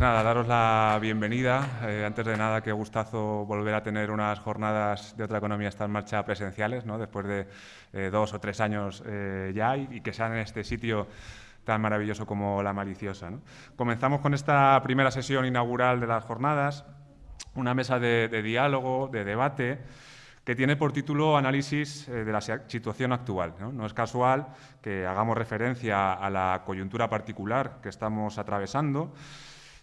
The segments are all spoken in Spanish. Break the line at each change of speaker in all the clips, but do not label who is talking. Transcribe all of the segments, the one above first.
Nada, daros la bienvenida. Eh, antes de nada, qué gustazo volver a tener unas jornadas de otra economía está en marcha presenciales, ¿no? después de eh, dos o tres años eh, ya, y, que sean en este sitio tan maravilloso como La Maliciosa. Comenzamos con esta primera sesión inaugural de las jornadas, una mesa de, de diálogo, de debate, que tiene por título Análisis eh, de la situación actual. ¿no? es casual que hagamos referencia a la coyuntura particular que estamos atravesando,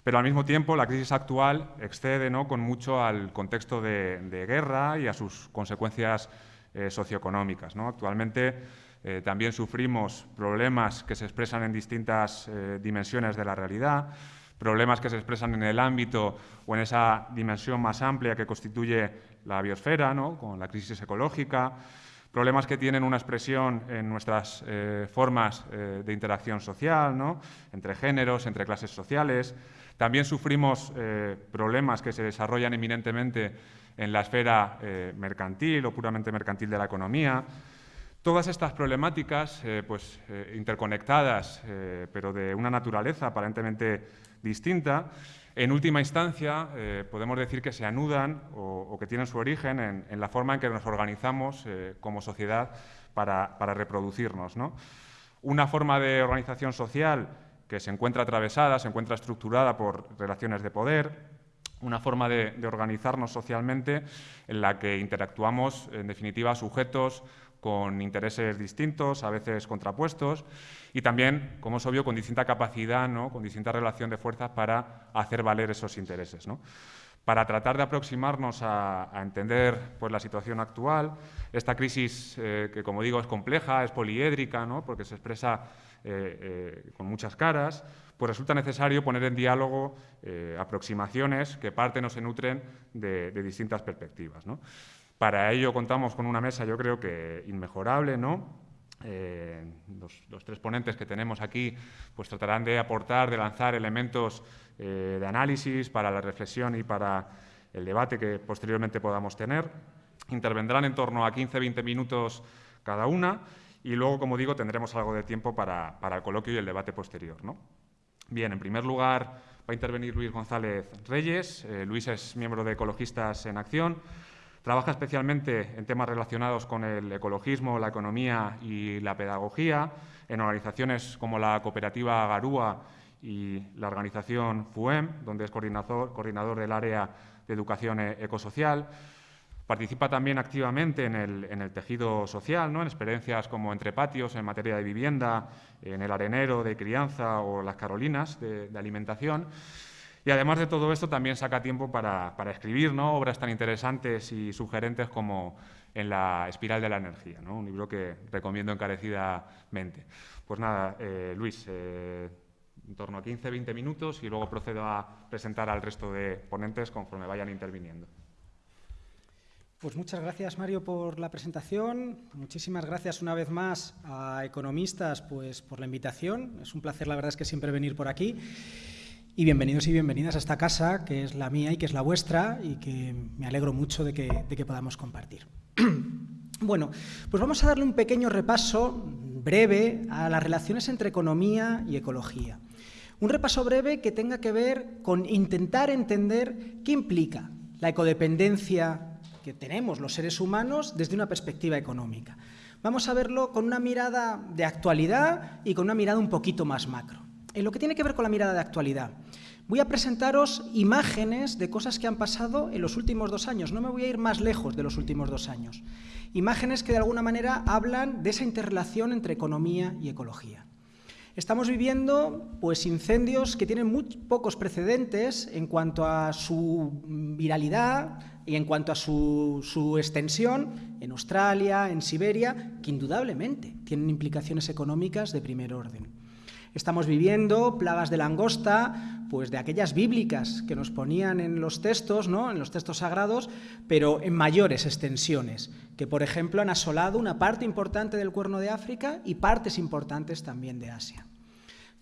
pero al mismo tiempo la crisis actual excede ¿no? con mucho al contexto de, guerra y a sus consecuencias eh, socioeconómicas. Actualmente eh, también sufrimos problemas que se expresan en distintas dimensiones de la realidad, problemas que se expresan en el ámbito o en esa dimensión más amplia que constituye la biosfera, ¿no? con la crisis ecológica, problemas que tienen una expresión en nuestras eh, formas eh, de interacción social, entre géneros, entre clases sociales. También sufrimos eh, problemas que se desarrollan eminentemente en la esfera mercantil o puramente mercantil de la economía. Todas estas problemáticas, pues, interconectadas, pero de una naturaleza aparentemente distinta, en última instancia, eh, podemos decir que se anudan o, que tienen su origen en, la forma en que nos organizamos eh, como sociedad para, reproducirnos. Una forma de organización social que se encuentra atravesada, se encuentra estructurada por relaciones de poder, una forma de, organizarnos socialmente en la que interactuamos, en definitiva, sujetos con intereses distintos, a veces contrapuestos, y también, como es obvio, con distinta capacidad, ¿no? con distinta relación de fuerzas para hacer valer esos intereses. Para tratar de aproximarnos a, entender pues, la situación actual, esta crisis eh, que, como digo, es compleja, es poliédrica, ¿no? porque se expresa eh, eh, con muchas caras, pues resulta necesario poner en diálogo aproximaciones que parten o se nutren de, de distintas perspectivas. ¿no? Para ello contamos con una mesa, yo creo que inmejorable, ¿no? Eh, los, tres ponentes que tenemos aquí pues tratarán de aportar, de lanzar elementos eh, de análisis para la reflexión y para el debate que posteriormente podamos tener. Intervendrán en torno a 15-20 minutos cada una y luego, como digo, tendremos algo de tiempo para, el coloquio y el debate posterior. ¿no? Bien, en primer lugar va a intervenir Luis González Reyes. Eh, Luis es miembro de Ecologistas en Acción. Trabaja especialmente en temas relacionados con el ecologismo, la economía y la pedagogía, en organizaciones como la cooperativa Garúa y la organización FUEM, donde es coordinador, del área de educación ecosocial. Participa también activamente en el, tejido social, ¿no? en experiencias como Entre Patios en materia de vivienda, en el arenero de crianza o las Carolinas de alimentación. Y además de todo esto, también saca tiempo para, escribir ¿no? obras tan interesantes y sugerentes como En la espiral de la energía, ¿no? un libro que recomiendo encarecidamente. Pues nada, eh, Luis, eh, en torno a 15-20 minutos y luego procedo a presentar al resto de ponentes conforme vayan interviniendo.
Pues muchas gracias, Mario, por la presentación. Muchísimas gracias una vez más a Economistas pues, por la invitación. Es un placer, la verdad es que siempre venir por aquí. Y bienvenidos y bienvenidas a esta casa, que es la mía y que es la vuestra, y que me alegro mucho de que, podamos compartir. bueno, pues vamos a darle un pequeño repaso breve a las relaciones entre economía y ecología. Un repaso breve que tenga que ver con intentar entender qué implica la ecodependencia que tenemos los seres humanos desde una perspectiva económica. Vamos a verlo con una mirada de actualidad y con una mirada un poquito más macro. En lo que tiene que ver con la mirada de actualidad, voy a presentaros imágenes de cosas que han pasado en los últimos dos años. No me voy a ir más lejos de los últimos dos años. Imágenes que de alguna manera hablan de esa interrelación entre economía y ecología. Estamos viviendo pues, incendios que tienen muy pocos precedentes en cuanto a su viralidad y en cuanto a su, extensión en Australia, en Siberia, que indudablemente tienen implicaciones económicas de primer orden. Estamos viviendo plagas de langosta, pues de aquellas bíblicas que nos ponían en los textos, ¿no? en los textos sagrados, pero en mayores extensiones, que por ejemplo han asolado una parte importante del cuerno de África y partes importantes también de Asia.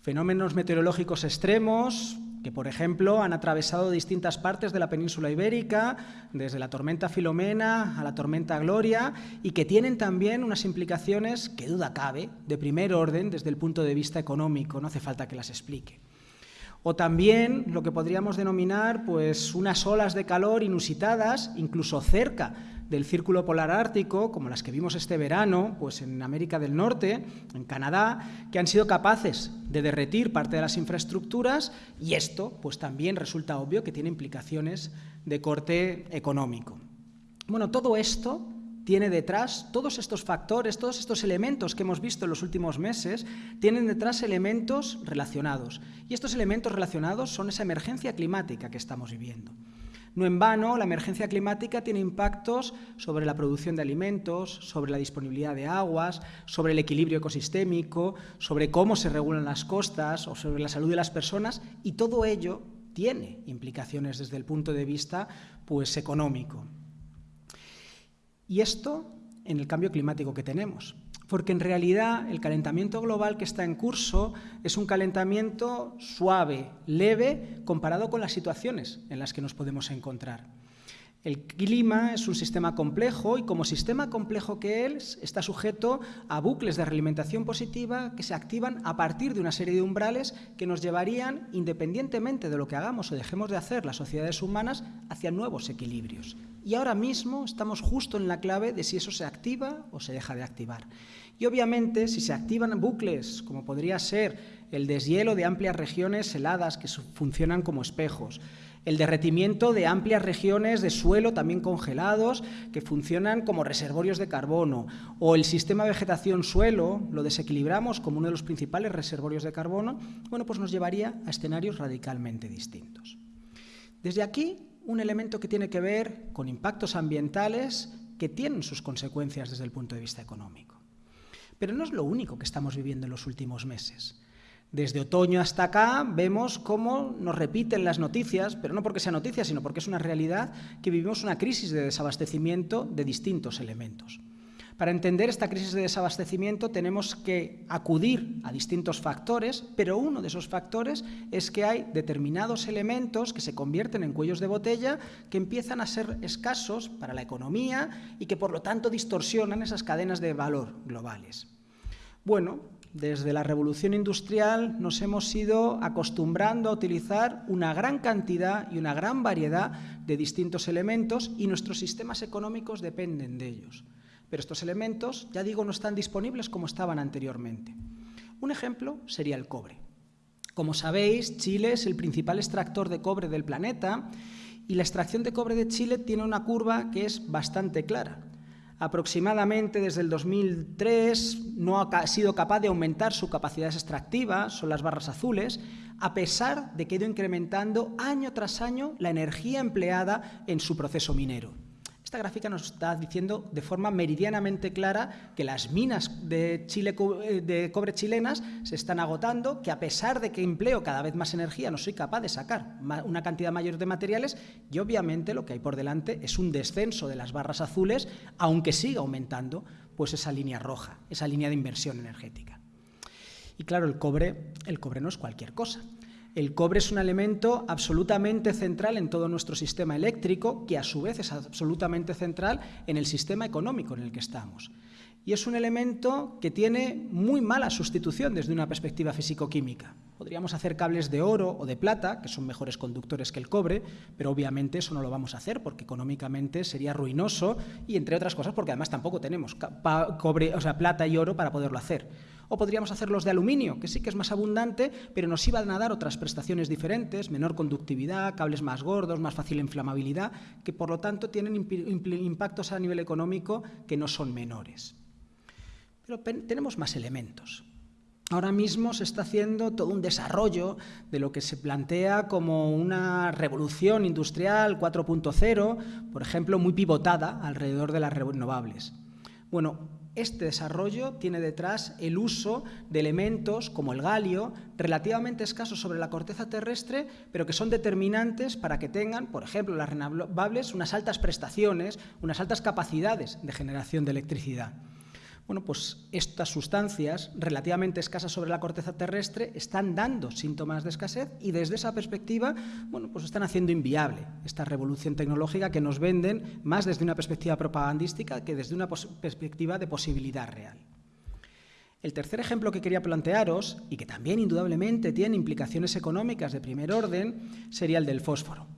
Fenómenos meteorológicos extremos, que por ejemplo han atravesado distintas partes de la península ibérica, desde la tormenta Filomena a la tormenta Gloria, y que tienen también unas implicaciones que duda cabe, de primer orden desde el punto de vista económico, no hace falta que las explique. O también lo que podríamos denominar pues, unas olas de calor inusitadas, incluso cerca del círculo polar ártico, como las que vimos este verano pues en América del Norte, en Canadá, que han sido capaces de derretir parte de las infraestructuras y esto pues también resulta obvio que tiene implicaciones de corte económico. Bueno, todo esto tiene detrás, todos estos factores, todos estos elementos que hemos visto en los últimos meses, tienen detrás elementos relacionados. Y estos elementos relacionados son esa emergencia climática que estamos viviendo. No en vano, la emergencia climática tiene impactos sobre la producción de alimentos, sobre la disponibilidad de aguas, sobre el equilibrio ecosistémico, sobre cómo se regulan las costas o sobre la salud de las personas y todo ello tiene implicaciones desde el punto de vista pues, económico. Y esto en el cambio climático que tenemos porque en realidad el calentamiento global que está en curso es un calentamiento suave, leve, comparado con las situaciones en las que nos podemos encontrar. El clima es un sistema complejo y como sistema complejo que es, está sujeto a bucles de realimentación positiva que se activan a partir de una serie de umbrales que nos llevarían, independientemente de lo que hagamos o dejemos de hacer las sociedades humanas, hacia nuevos equilibrios. Y ahora mismo estamos justo en la clave de si eso se activa o se deja de activar. Y obviamente, si se activan bucles, como podría ser el deshielo de amplias regiones heladas que funcionan como espejos, el derretimiento de amplias regiones de suelo también congelados que funcionan como reservorios de carbono, o el sistema vegetación-suelo lo desequilibramos como uno de los principales reservorios de carbono, bueno, pues nos llevaría a escenarios radicalmente distintos. Desde aquí, un elemento que tiene que ver con impactos ambientales que tienen sus consecuencias desde el punto de vista económico. Pero no es lo único que estamos viviendo en los últimos meses. Desde otoño hasta acá vemos cómo nos repiten las noticias, pero no porque sea noticia, sino porque es una realidad que vivimos una crisis de desabastecimiento de distintos elementos. Para entender esta crisis de desabastecimiento tenemos que acudir a distintos factores, pero uno de esos factores es que hay determinados elementos que se convierten en cuellos de botella que empiezan a ser escasos para la economía y que por lo tanto distorsionan esas cadenas de valor globales. Bueno, desde la revolución industrial nos hemos ido acostumbrando a utilizar una gran cantidad y una gran variedad de distintos elementos y nuestros sistemas económicos dependen de ellos. Pero estos elementos, ya digo, no están disponibles como estaban anteriormente. Un ejemplo sería el cobre. Como sabéis, Chile es el principal extractor de cobre del planeta y la extracción de cobre de Chile tiene una curva que es bastante clara aproximadamente desde el 2003 no ha sido capaz de aumentar su capacidad extractiva, son las barras azules, a pesar de que ha ido incrementando año tras año la energía empleada en su proceso minero. Esta gráfica nos está diciendo de forma meridianamente clara que las minas de, eh, de cobre chilenas se están agotando, que a pesar de que empleo cada vez más energía no soy capaz de sacar una cantidad mayor de materiales y obviamente lo que hay por delante es un descenso de las barras azules, aunque siga aumentando pues esa línea roja, esa línea de inversión energética. Y claro, el cobre, el cobre no es cualquier cosa. El cobre es un elemento absolutamente central en todo nuestro sistema eléctrico, que a su vez es absolutamente central en el sistema económico en el que estamos. Y es un elemento que tiene muy mala sustitución desde una perspectiva físico-química. Podríamos hacer cables de oro o de plata, que son mejores conductores que el cobre, pero obviamente eso no lo vamos a hacer porque económicamente sería ruinoso y, entre otras cosas, porque además tampoco tenemos cobre, o sea, plata y oro para poderlo hacer o podríamos hacerlos de aluminio, que sí que es más abundante, pero nos iban a dar otras prestaciones diferentes, menor conductividad, cables más gordos, más fácil inflamabilidad, que por lo tanto tienen impactos a nivel económico que no son menores. Pero tenemos más elementos. Ahora mismo se está haciendo todo un desarrollo de lo que se plantea como una revolución industrial 4.0, por ejemplo, muy pivotada alrededor de las renovables. Bueno, este desarrollo tiene detrás el uso de elementos como el galio, relativamente escasos sobre la corteza terrestre, pero que son determinantes para que tengan, por ejemplo, las renovables, unas altas prestaciones, unas altas capacidades de generación de electricidad. Bueno, pues estas sustancias relativamente escasas sobre la corteza terrestre están dando síntomas de escasez y desde esa perspectiva, bueno, pues están haciendo inviable esta revolución tecnológica que nos venden más desde una perspectiva propagandística que desde una perspectiva de posibilidad real. El tercer ejemplo que quería plantearos, y que también indudablemente tiene implicaciones económicas de primer orden, sería el del fósforo.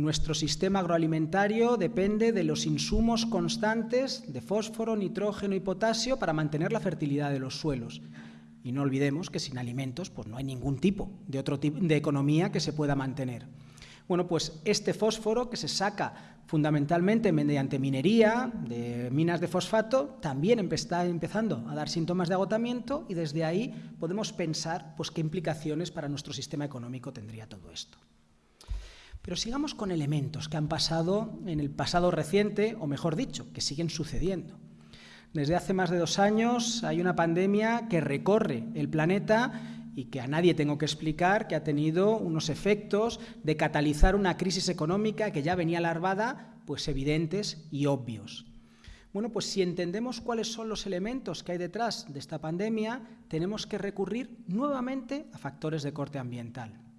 Nuestro sistema agroalimentario depende de los insumos constantes de fósforo, nitrógeno y potasio para mantener la fertilidad de los suelos. Y no olvidemos que sin alimentos pues no hay ningún tipo de, otro tipo de economía que se pueda mantener. Bueno, pues este fósforo que se saca fundamentalmente mediante minería de minas de fosfato, también está empezando a dar síntomas de agotamiento y desde ahí podemos pensar pues, qué implicaciones para nuestro sistema económico tendría todo esto. Pero sigamos con elementos que han pasado en el pasado reciente, o mejor dicho, que siguen sucediendo. Desde hace más de dos años hay una pandemia que recorre el planeta y que a nadie tengo que explicar que ha tenido unos efectos de catalizar una crisis económica que ya venía larvada, pues evidentes y obvios. Bueno, pues si entendemos cuáles son los elementos que hay detrás de esta pandemia, tenemos que recurrir nuevamente a factores de corte ambiental.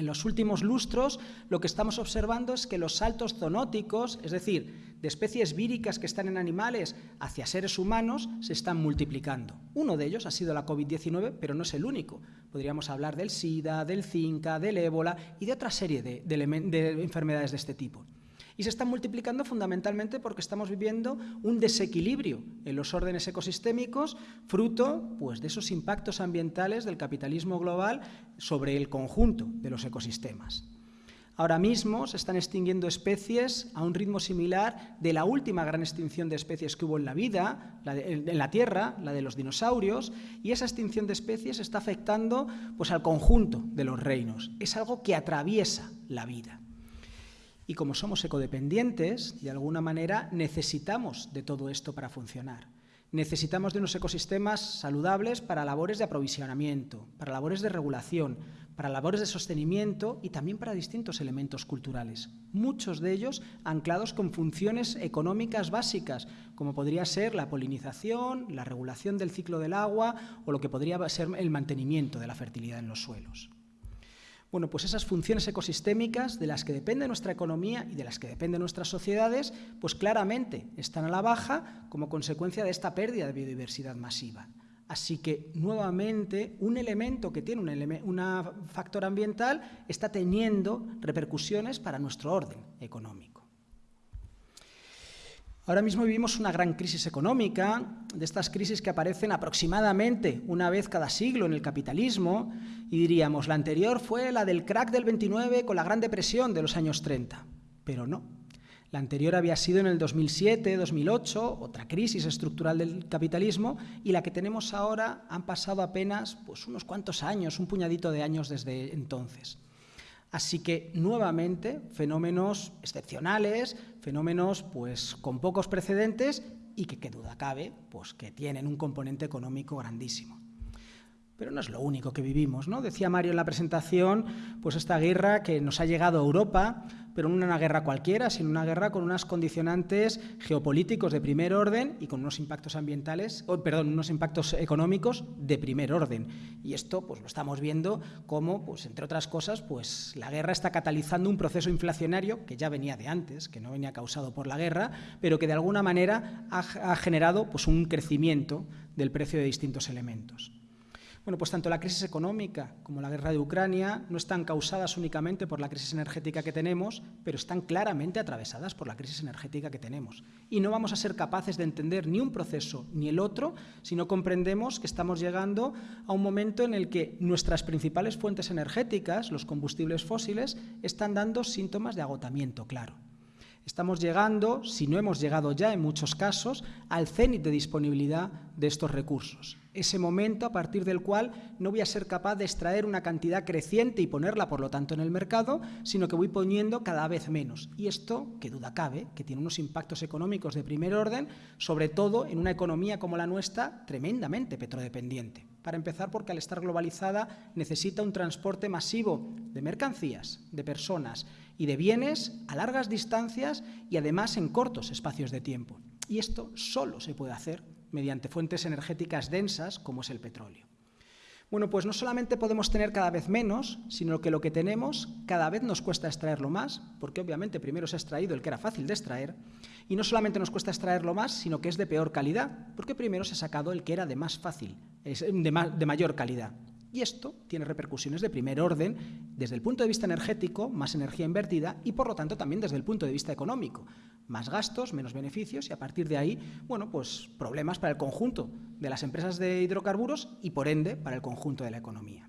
En los últimos lustros lo que estamos observando es que los saltos zoonóticos, es decir, de especies víricas que están en animales hacia seres humanos, se están multiplicando. Uno de ellos ha sido la COVID-19, pero no es el único. Podríamos hablar del SIDA, del Zika, del ébola y de otra serie de, de enfermedades de este tipo y se están multiplicando fundamentalmente porque estamos viviendo un desequilibrio en los órdenes ecosistémicos, fruto pues, de esos impactos ambientales del capitalismo global sobre el conjunto de los ecosistemas. Ahora mismo se están extinguiendo especies a un ritmo similar de la última gran extinción de especies que hubo en la vida, en la Tierra, la de los dinosaurios, y esa extinción de especies está afectando pues, al conjunto de los reinos. Es algo que atraviesa la vida. Y como somos ecodependientes, de alguna manera necesitamos de todo esto para funcionar. Necesitamos de unos ecosistemas saludables para labores de aprovisionamiento, para labores de regulación, para labores de sostenimiento y también para distintos elementos culturales, muchos de ellos anclados con funciones económicas básicas, como podría ser la polinización, la regulación del ciclo del agua o lo que podría ser el mantenimiento de la fertilidad en los suelos. Bueno, pues esas funciones ecosistémicas de las que depende nuestra economía y de las que dependen nuestras sociedades, pues claramente están a la baja como consecuencia de esta pérdida de biodiversidad masiva. Así que, nuevamente, un elemento que tiene un, factor ambiental está teniendo repercusiones para nuestro orden económico. Ahora mismo vivimos una gran crisis económica, de estas crisis que aparecen aproximadamente una vez cada siglo en el capitalismo, y diríamos, la anterior fue la del crack del 29 con la Gran Depresión de los años 30, pero no. La anterior había sido en el 2007, 2008, otra crisis estructural del capitalismo, y la que tenemos ahora han pasado apenas pues, unos cuantos años, un puñadito de años desde entonces. Así que, nuevamente, fenómenos excepcionales, fenómenos pues, con pocos precedentes y que, qué duda cabe, pues, que tienen un componente económico grandísimo. Pero no es lo único que vivimos, ¿no? Decía Mario en la presentación, pues esta guerra que nos ha llegado a Europa, pero no una guerra cualquiera, sino una guerra con unos condicionantes geopolíticos de primer orden y con unos impactos ambientales, perdón, unos impactos económicos de primer orden. Y esto, pues lo estamos viendo como, pues entre otras cosas, pues la guerra está catalizando un proceso inflacionario que ya venía de antes, que no venía causado por la guerra, pero que de alguna manera ha, ha generado pues un crecimiento del precio de distintos elementos. Bueno, pues tanto la crisis económica como la guerra de Ucrania no están causadas únicamente por la crisis energética que tenemos, pero están claramente atravesadas por la crisis energética que tenemos. Y no vamos a ser capaces de entender ni un proceso ni el otro si no comprendemos que estamos llegando a un momento en el que nuestras principales fuentes energéticas, los combustibles fósiles, están dando síntomas de agotamiento claro. Estamos llegando, si no hemos llegado ya en muchos casos, al cenit de disponibilidad de estos recursos. Ese momento a partir del cual no voy a ser capaz de extraer una cantidad creciente y ponerla, por lo tanto, en el mercado, sino que voy poniendo cada vez menos. Y esto, que duda cabe, que tiene unos impactos económicos de primer orden, sobre todo en una economía como la nuestra, tremendamente petrodependiente. Para empezar, porque al estar globalizada necesita un transporte masivo de mercancías, de personas y de bienes a largas distancias y además en cortos espacios de tiempo. Y esto solo se puede hacer mediante fuentes energéticas densas como es el petróleo. Bueno, pues no solamente podemos tener cada vez menos, sino que lo que tenemos cada vez nos cuesta extraerlo más, porque obviamente primero se ha extraído el que era fácil de extraer, y no solamente nos cuesta extraerlo más, sino que es de peor calidad, porque primero se ha sacado el que era de más fácil, de, de mayor calidad. Y esto tiene repercusiones de primer orden desde el punto de vista energético, más energía invertida y por lo tanto también desde el punto de vista económico. Más gastos, menos beneficios y a partir de ahí, bueno, pues problemas para el conjunto de las empresas de hidrocarburos y por ende para el conjunto de la economía.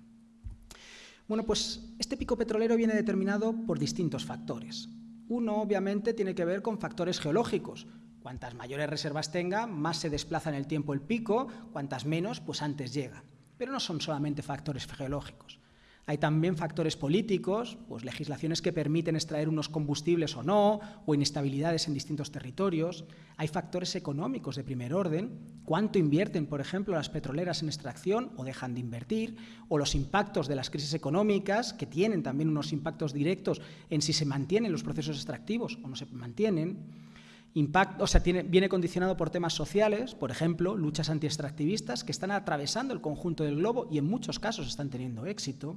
Bueno, pues este pico petrolero viene determinado por distintos factores. Uno, obviamente, tiene que ver con factores geológicos. Cuantas mayores reservas tenga, más se desplaza en el tiempo el pico, cuantas menos, pues antes llega. Pero no son solamente factores geológicos. Hay también factores políticos, pues legislaciones que permiten extraer unos combustibles o no, o inestabilidades en distintos territorios. Hay factores económicos de primer orden, cuánto invierten, por ejemplo, las petroleras en extracción o dejan de invertir, o los impactos de las crisis económicas, que tienen también unos impactos directos en si se mantienen los procesos extractivos o no se mantienen o sea, viene condicionado por temas sociales, por ejemplo, luchas anti-extractivistas que están atravesando el conjunto del globo y en muchos casos están teniendo éxito,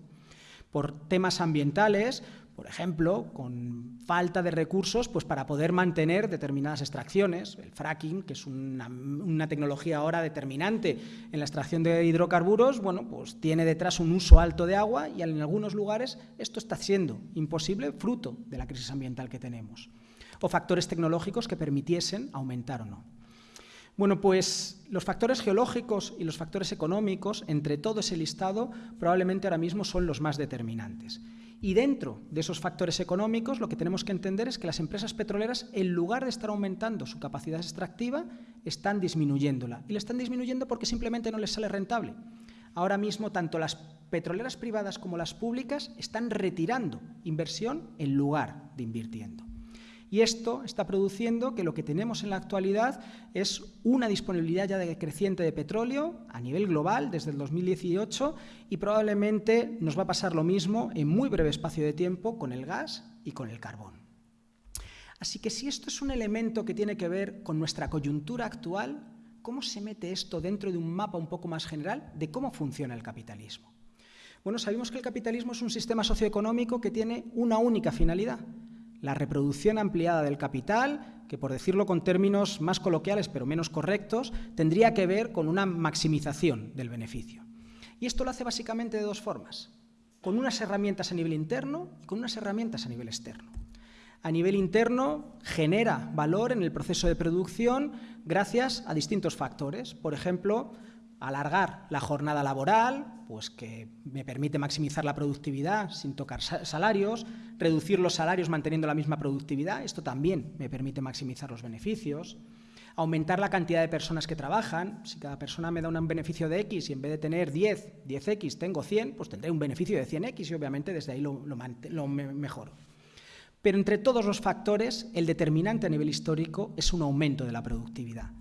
por temas ambientales, por ejemplo, con falta de recursos pues, para poder mantener determinadas extracciones. El fracking, que es una, una, tecnología ahora determinante en la extracción de hidrocarburos, bueno, pues tiene detrás un uso alto de agua y en algunos lugares esto está siendo imposible fruto de la crisis ambiental que tenemos o factores tecnológicos que permitiesen aumentar o no. Bueno, pues los factores geológicos y los factores económicos, entre todo ese listado, probablemente ahora mismo son los más determinantes. Y dentro de esos factores económicos, lo que tenemos que entender es que las empresas petroleras, en lugar de estar aumentando su capacidad extractiva, están disminuyéndola. Y la están disminuyendo porque simplemente no les sale rentable. Ahora mismo, tanto las petroleras privadas como las públicas están retirando inversión en lugar de invirtiendo. Y esto está produciendo que lo que tenemos en la actualidad es una disponibilidad ya creciente de petróleo a nivel global desde el 2018 y probablemente nos va a pasar lo mismo en muy breve espacio de tiempo con el gas y con el carbón. Así que si esto es un elemento que tiene que ver con nuestra coyuntura actual, ¿cómo se mete esto dentro de un mapa un poco más general de cómo funciona el capitalismo? Bueno, sabemos que el capitalismo es un sistema socioeconómico que tiene una única finalidad, la reproducción ampliada del capital, que por decirlo con términos más coloquiales pero menos correctos, tendría que ver con una maximización del beneficio. Y esto lo hace básicamente de dos formas, con unas herramientas a nivel interno y con unas herramientas a nivel externo. A nivel interno genera valor en el proceso de producción gracias a distintos factores. Por ejemplo, alargar la jornada laboral, pues que me permite maximizar la productividad sin tocar salarios, reducir los salarios manteniendo la misma productividad, esto también me permite maximizar los beneficios, aumentar la cantidad de personas que trabajan, si cada persona me da un beneficio de X y en vez de tener 10, 10X tengo 100, pues tendré un beneficio de 100X y obviamente desde ahí lo, lo mejoro. Pero entre todos los factores, el determinante a nivel histórico es un aumento de la productividad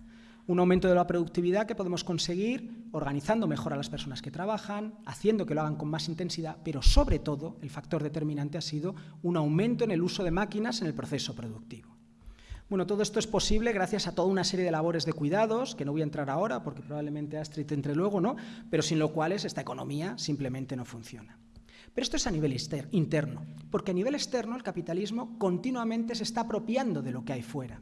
un aumento de la productividad que podemos conseguir organizando mejor a las personas que trabajan, haciendo que lo hagan con más intensidad, pero sobre todo el factor determinante ha sido un aumento en el uso de máquinas en el proceso productivo. Bueno, todo esto es posible gracias a toda una serie de labores de cuidados, que no voy a entrar ahora porque probablemente Astrid entre luego, ¿no? pero sin lo cual esta economía simplemente no funciona. Pero esto es a nivel interno, porque a nivel externo el capitalismo continuamente se está apropiando de lo que hay fuera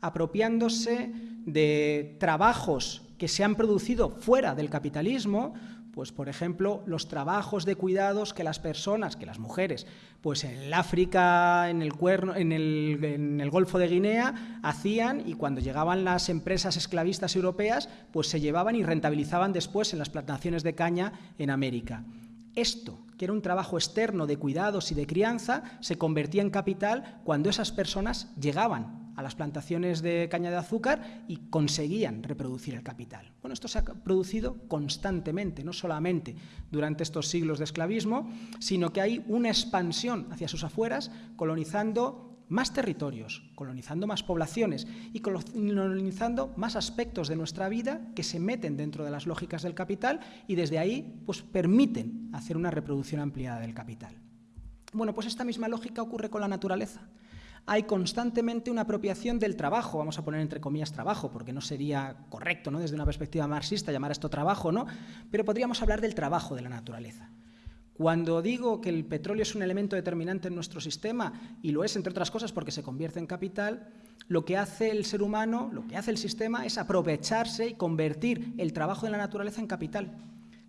apropiándose de trabajos que se han producido fuera del capitalismo, pues por ejemplo, los trabajos de cuidados que las personas, que las mujeres, pues en el África, en el, cuerno, en el, en el Golfo de Guinea, hacían y cuando llegaban las empresas esclavistas europeas, pues se llevaban y rentabilizaban después en las plantaciones de caña en América. Esto, que era un trabajo externo de cuidados y de crianza, se convertía en capital cuando esas personas llegaban a las plantaciones de caña de azúcar y conseguían reproducir el capital. Bueno, esto se ha producido constantemente, no solamente durante estos siglos de esclavismo, sino que hay una expansión hacia sus afueras, colonizando más territorios, colonizando más poblaciones y colonizando más aspectos de nuestra vida que se meten dentro de las lógicas del capital y desde ahí pues, permiten hacer una reproducción ampliada del capital. Bueno, pues esta misma lógica ocurre con la naturaleza. Hay constantemente una apropiación del trabajo, vamos a poner entre comillas trabajo, porque no sería correcto ¿no? desde una perspectiva marxista llamar esto trabajo, ¿no? pero podríamos hablar del trabajo de la naturaleza. Cuando digo que el petróleo es un elemento determinante en nuestro sistema, y lo es entre otras cosas porque se convierte en capital, lo que hace el ser humano, lo que hace el sistema es aprovecharse y convertir el trabajo de la naturaleza en capital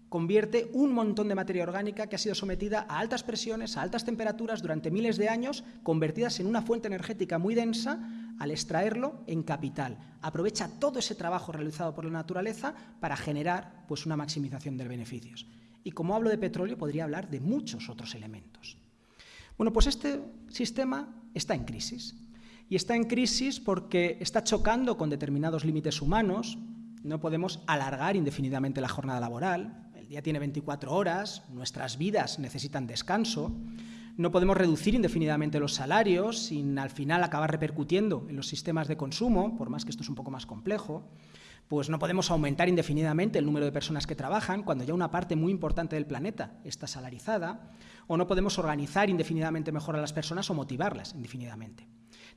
convierte un montón de materia orgánica que ha sido sometida a altas presiones, a altas temperaturas durante miles de años, convertidas en una fuente energética muy densa, al extraerlo en capital. Aprovecha todo ese trabajo realizado por la naturaleza para generar pues, una maximización de beneficios. Y como hablo de petróleo, podría hablar de muchos otros elementos. Bueno, pues este sistema está en crisis. Y está en crisis porque está chocando con determinados límites humanos. No podemos alargar indefinidamente la jornada laboral, día tiene 24 horas, nuestras vidas necesitan descanso, no podemos reducir indefinidamente los salarios sin al final acabar repercutiendo en los sistemas de consumo, por más que esto es un poco más complejo, pues no podemos aumentar indefinidamente el número de personas que trabajan cuando ya una parte muy importante del planeta está salarizada, o no podemos organizar indefinidamente mejor a las personas o motivarlas indefinidamente.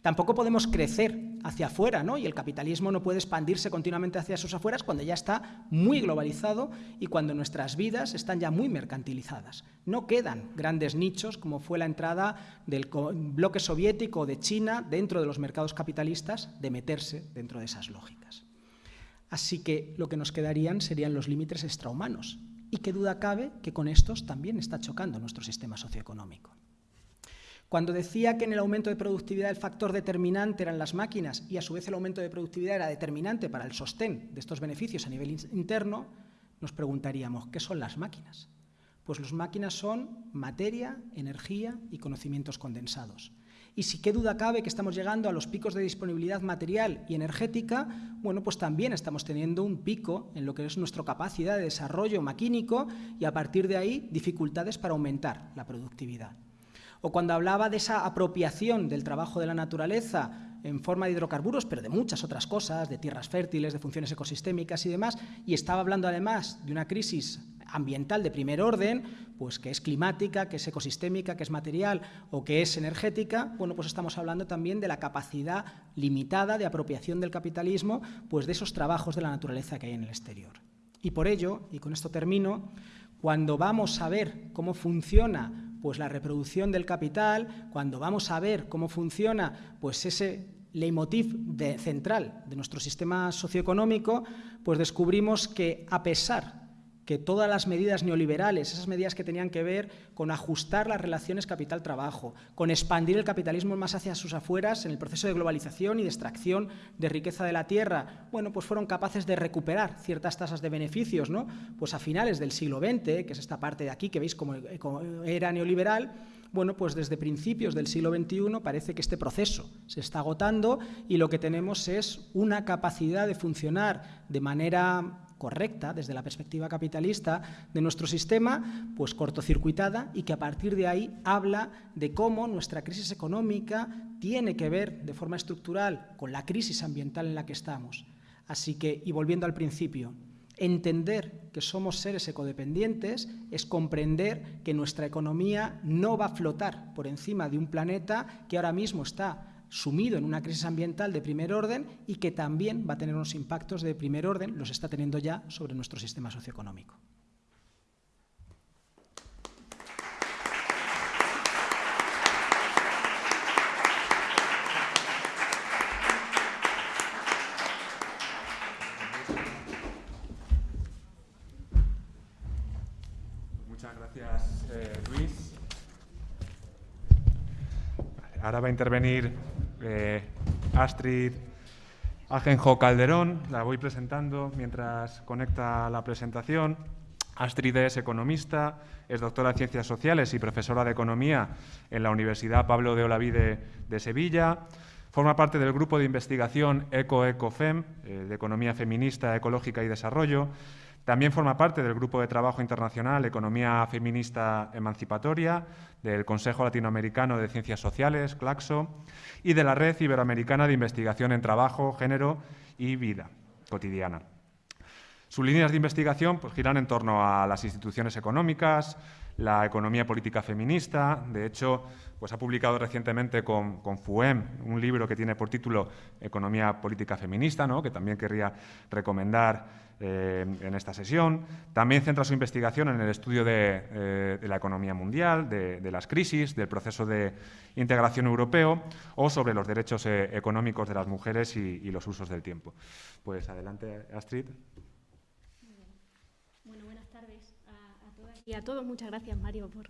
Tampoco podemos crecer hacia afuera, ¿no? Y el capitalismo no puede expandirse continuamente hacia sus afueras cuando ya está muy globalizado y cuando nuestras vidas están ya muy mercantilizadas. No quedan grandes nichos como fue la entrada del bloque soviético de China dentro de los mercados capitalistas de meterse dentro de esas lógicas. Así que lo que nos quedarían serían los límites extrahumanos. Y qué duda cabe que con estos también está chocando nuestro sistema socioeconómico. Cuando decía que en el aumento de productividad el factor determinante eran las máquinas y a su vez el aumento de productividad era determinante para el sostén de estos beneficios a nivel interno, nos preguntaríamos, ¿qué son las máquinas? Pues las máquinas son materia, energía y conocimientos condensados. Y si qué duda cabe que estamos llegando a los picos de disponibilidad material y energética, bueno, pues también estamos teniendo un pico en lo que es nuestra capacidad de desarrollo maquínico y a partir de ahí dificultades para aumentar la productividad o cuando hablaba de esa apropiación del trabajo de la naturaleza en forma de hidrocarburos, pero de muchas otras cosas, de tierras fértiles, de funciones ecosistémicas y demás, y estaba hablando además de una crisis ambiental de primer orden, pues que es climática, que es ecosistémica, que es material o que es energética, bueno, pues estamos hablando también de la capacidad limitada de apropiación del capitalismo, pues de esos trabajos de la naturaleza que hay en el exterior. Y por ello, y con esto termino, cuando vamos a ver cómo funciona pues la reproducción del capital, cuando vamos a ver cómo funciona pues ese leitmotiv central de nuestro sistema socioeconómico, pues descubrimos que a pesar que todas las medidas neoliberales, esas medidas que tenían que ver con ajustar las relaciones capital-trabajo, con expandir el capitalismo más hacia sus afueras en el proceso de globalización y de extracción de riqueza de la tierra, bueno, pues fueron capaces de recuperar ciertas tasas de beneficios, ¿no? Pues a finales del siglo XX, que es esta parte de aquí que veis como, era neoliberal, bueno, pues desde principios del siglo XXI parece que este proceso se está agotando y lo que tenemos es una capacidad de funcionar de manera correcta desde la perspectiva capitalista de nuestro sistema, pues cortocircuitada y que a partir de ahí habla de cómo nuestra crisis económica tiene que ver de forma estructural con la crisis ambiental en la que estamos. Así que, y volviendo al principio, entender que somos seres ecodependientes es comprender que nuestra economía no va a flotar por encima de un planeta que ahora mismo está sumido en una crisis ambiental de primer orden y que también va a tener unos impactos de primer orden, los está teniendo ya sobre nuestro sistema socioeconómico.
Eh. Ahora va a intervenir eh, Astrid Agenjo Calderón, la voy presentando mientras conecta la presentación. Astrid es economista, es doctora en Ciencias Sociales y profesora de Economía en la Universidad Pablo de Olavide de Sevilla. Forma parte del grupo de investigación ECO-ECOFEM, eh, de Economía Feminista, Ecológica y Desarrollo, también forma parte del Grupo de Trabajo Internacional Economía Feminista Emancipatoria, del Consejo Latinoamericano de Ciencias Sociales, CLACSO, y de la Red Iberoamericana de Investigación en Trabajo, Género y Vida Cotidiana. Sus líneas de investigación pues, giran en torno a las instituciones económicas, la economía política feminista. De hecho, pues ha publicado recientemente con, con, FUEM un libro que tiene por título Economía política feminista, ¿no? que también querría recomendar eh, en esta sesión. También centra su investigación en el estudio de, eh, la economía mundial, de, las crisis, del proceso de integración europeo o sobre los derechos eh, económicos de las mujeres y, los usos del tiempo. Pues adelante, Astrid.
Buenas tardes a todas y a todos. Muchas gracias, Mario, por,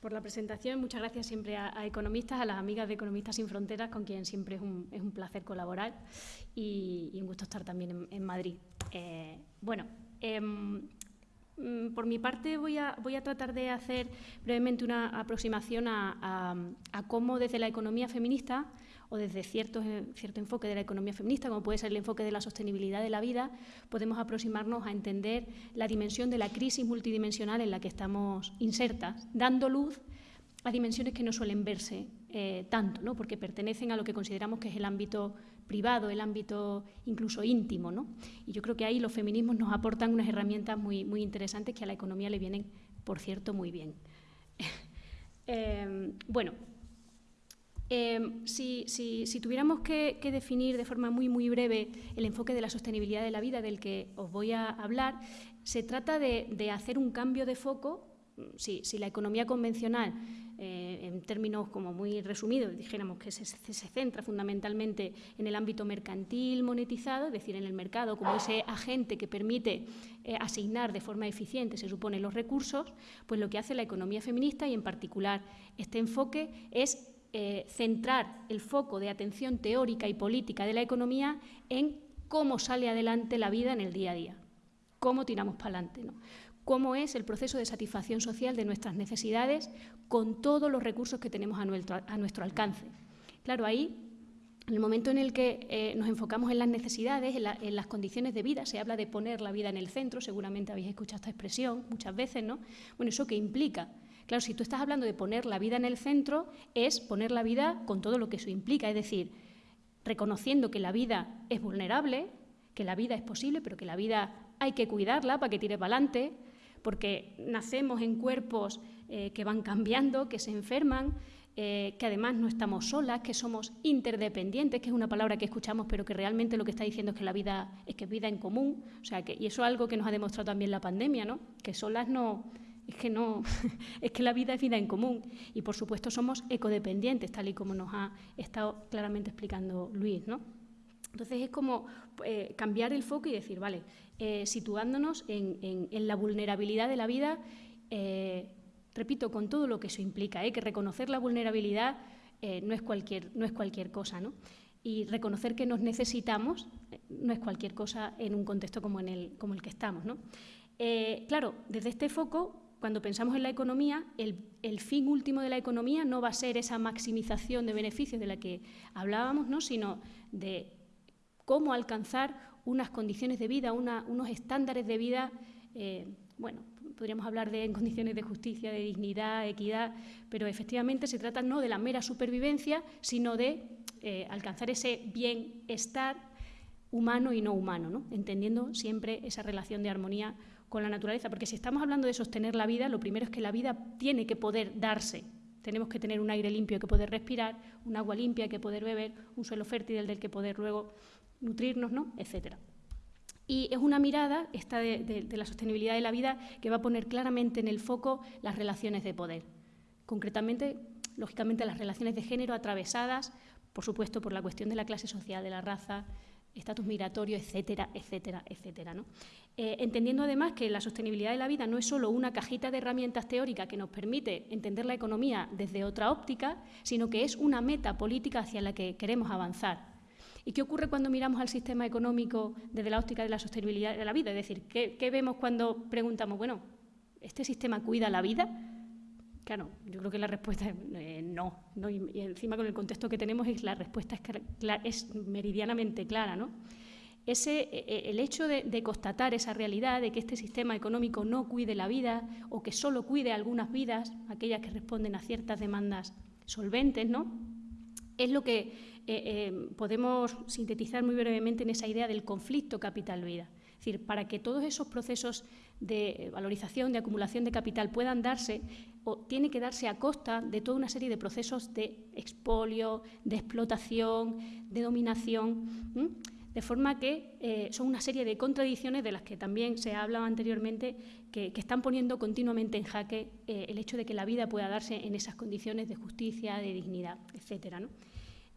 por la presentación. Muchas gracias siempre a, economistas, a las amigas de Economistas Sin Fronteras, con quien siempre es un, es un placer colaborar y, un gusto estar también en, Madrid. Eh, bueno, em, mm, por mi parte voy a, voy a, tratar de hacer brevemente una aproximación a, a cómo desde la economía feminista o desde cierto, cierto enfoque de la economía feminista, como puede ser el enfoque de la sostenibilidad de la vida, podemos aproximarnos a entender la dimensión de la crisis multidimensional en la que estamos insertas, dando luz a dimensiones que no suelen verse eh, tanto, ¿no? porque pertenecen a lo que consideramos que es el ámbito privado, el ámbito incluso íntimo. ¿no? Y yo creo que ahí los feminismos nos aportan unas herramientas muy, muy interesantes que a la economía le vienen, por cierto, muy bien. eh, bueno, Em, si, tuviéramos que, definir de forma muy, muy breve el enfoque de la sostenibilidad de la vida del que os voy a hablar, se trata de, hacer un cambio de foco. Si, la economía convencional, eh, en términos como muy resumidos, dijéramos que se, centra fundamentalmente en el ámbito mercantil monetizado, es decir, en el mercado como ese agente que permite eh, asignar de forma eficiente, se supone, los recursos, pues lo que hace la economía feminista y en particular este enfoque es eh, centrar el foco de atención teórica y política de la economía en cómo sale adelante la vida en el día a día, cómo tiramos para adelante, cómo es el proceso de satisfacción social de nuestras necesidades con todos los recursos que tenemos a nuestro, alcance. Claro, ahí en el momento en el que eh, nos enfocamos en las necesidades, en, en, las condiciones de vida, se habla de poner la vida en el centro, seguramente habéis escuchado esta expresión muchas veces, ¿no? Bueno, ¿eso qué implica? Claro, si tú estás hablando de poner la vida en el centro, es poner la vida con todo lo que eso implica, es decir, reconociendo que la vida es vulnerable, que la vida es posible, pero que la vida hay que cuidarla para que tire para adelante, porque nacemos en cuerpos eh, que van cambiando, que se enferman, eh, que además no estamos solas, que somos interdependientes, que es una palabra que escuchamos, pero que realmente lo que está diciendo es que la vida es que vida en común, o sea que y eso es algo que nos ha demostrado también la pandemia, ¿no? Que solas no es que no, es que la vida es vida en común y por supuesto somos ecodependientes, tal y como nos ha estado claramente explicando Luis, ¿no? Entonces es como eh, cambiar el foco y decir, vale, eh, situándonos en, la vulnerabilidad de la vida, eh, repito, con todo lo que eso implica, que reconocer la vulnerabilidad no, es cualquier, no es cualquier cosa, ¿no? Y reconocer que nos necesitamos no es cualquier cosa en un contexto como, en el, como el que estamos, ¿no? claro, desde este foco cuando pensamos en la economía, el, fin último de la economía no va a ser esa maximización de beneficios de la que hablábamos, ¿no? sino de cómo alcanzar unas condiciones de vida, unos estándares de vida, eh, bueno, podríamos hablar de en condiciones de justicia, de dignidad, equidad, pero efectivamente se trata no de la mera supervivencia, sino de eh, alcanzar ese bienestar humano y no humano, ¿no? entendiendo siempre esa relación de armonía con la naturaleza, porque si estamos hablando de sostener la vida, lo primero es que la vida tiene que poder darse. Tenemos que tener un aire limpio que poder respirar, un agua limpia que poder beber, un suelo fértil del que poder luego nutrirnos, ¿no? etcétera. Y es una mirada, esta de, la sostenibilidad de la vida, que va a poner claramente en el foco las relaciones de poder. Concretamente, lógicamente, las relaciones de género atravesadas, por supuesto, por la cuestión de la clase social, de la raza, estatus migratorio, etcétera, etcétera, etcétera. ¿no? Eh, entendiendo además que la sostenibilidad de la vida no es solo una cajita de herramientas teóricas que nos permite entender la economía desde otra óptica, sino que es una meta política hacia la que queremos avanzar. ¿Y qué ocurre cuando miramos al sistema económico desde la óptica de la sostenibilidad de la vida? Es decir, ¿qué, vemos cuando preguntamos, bueno, ¿este sistema cuida la vida? Claro, yo creo que la respuesta es eh, no, Y, encima con el contexto que tenemos es, la respuesta es, meridianamente clara. ¿no? ese, e, e, el hecho de, constatar esa realidad de que este sistema económico no cuide la vida o que solo cuide algunas vidas, aquellas que responden a ciertas demandas solventes, ¿no? es lo que eh, eh, podemos sintetizar muy brevemente en esa idea del conflicto capital-vida. Es decir, para que todos esos procesos de valorización, de acumulación de capital puedan darse, o tiene que darse a costa de toda una serie de procesos de expolio, de explotación, de dominación. De forma que eh, son una serie de contradicciones de las que también se ha hablado anteriormente, que, están poniendo continuamente en jaque eh, el hecho de que la vida pueda darse en esas condiciones de justicia, de dignidad, etc.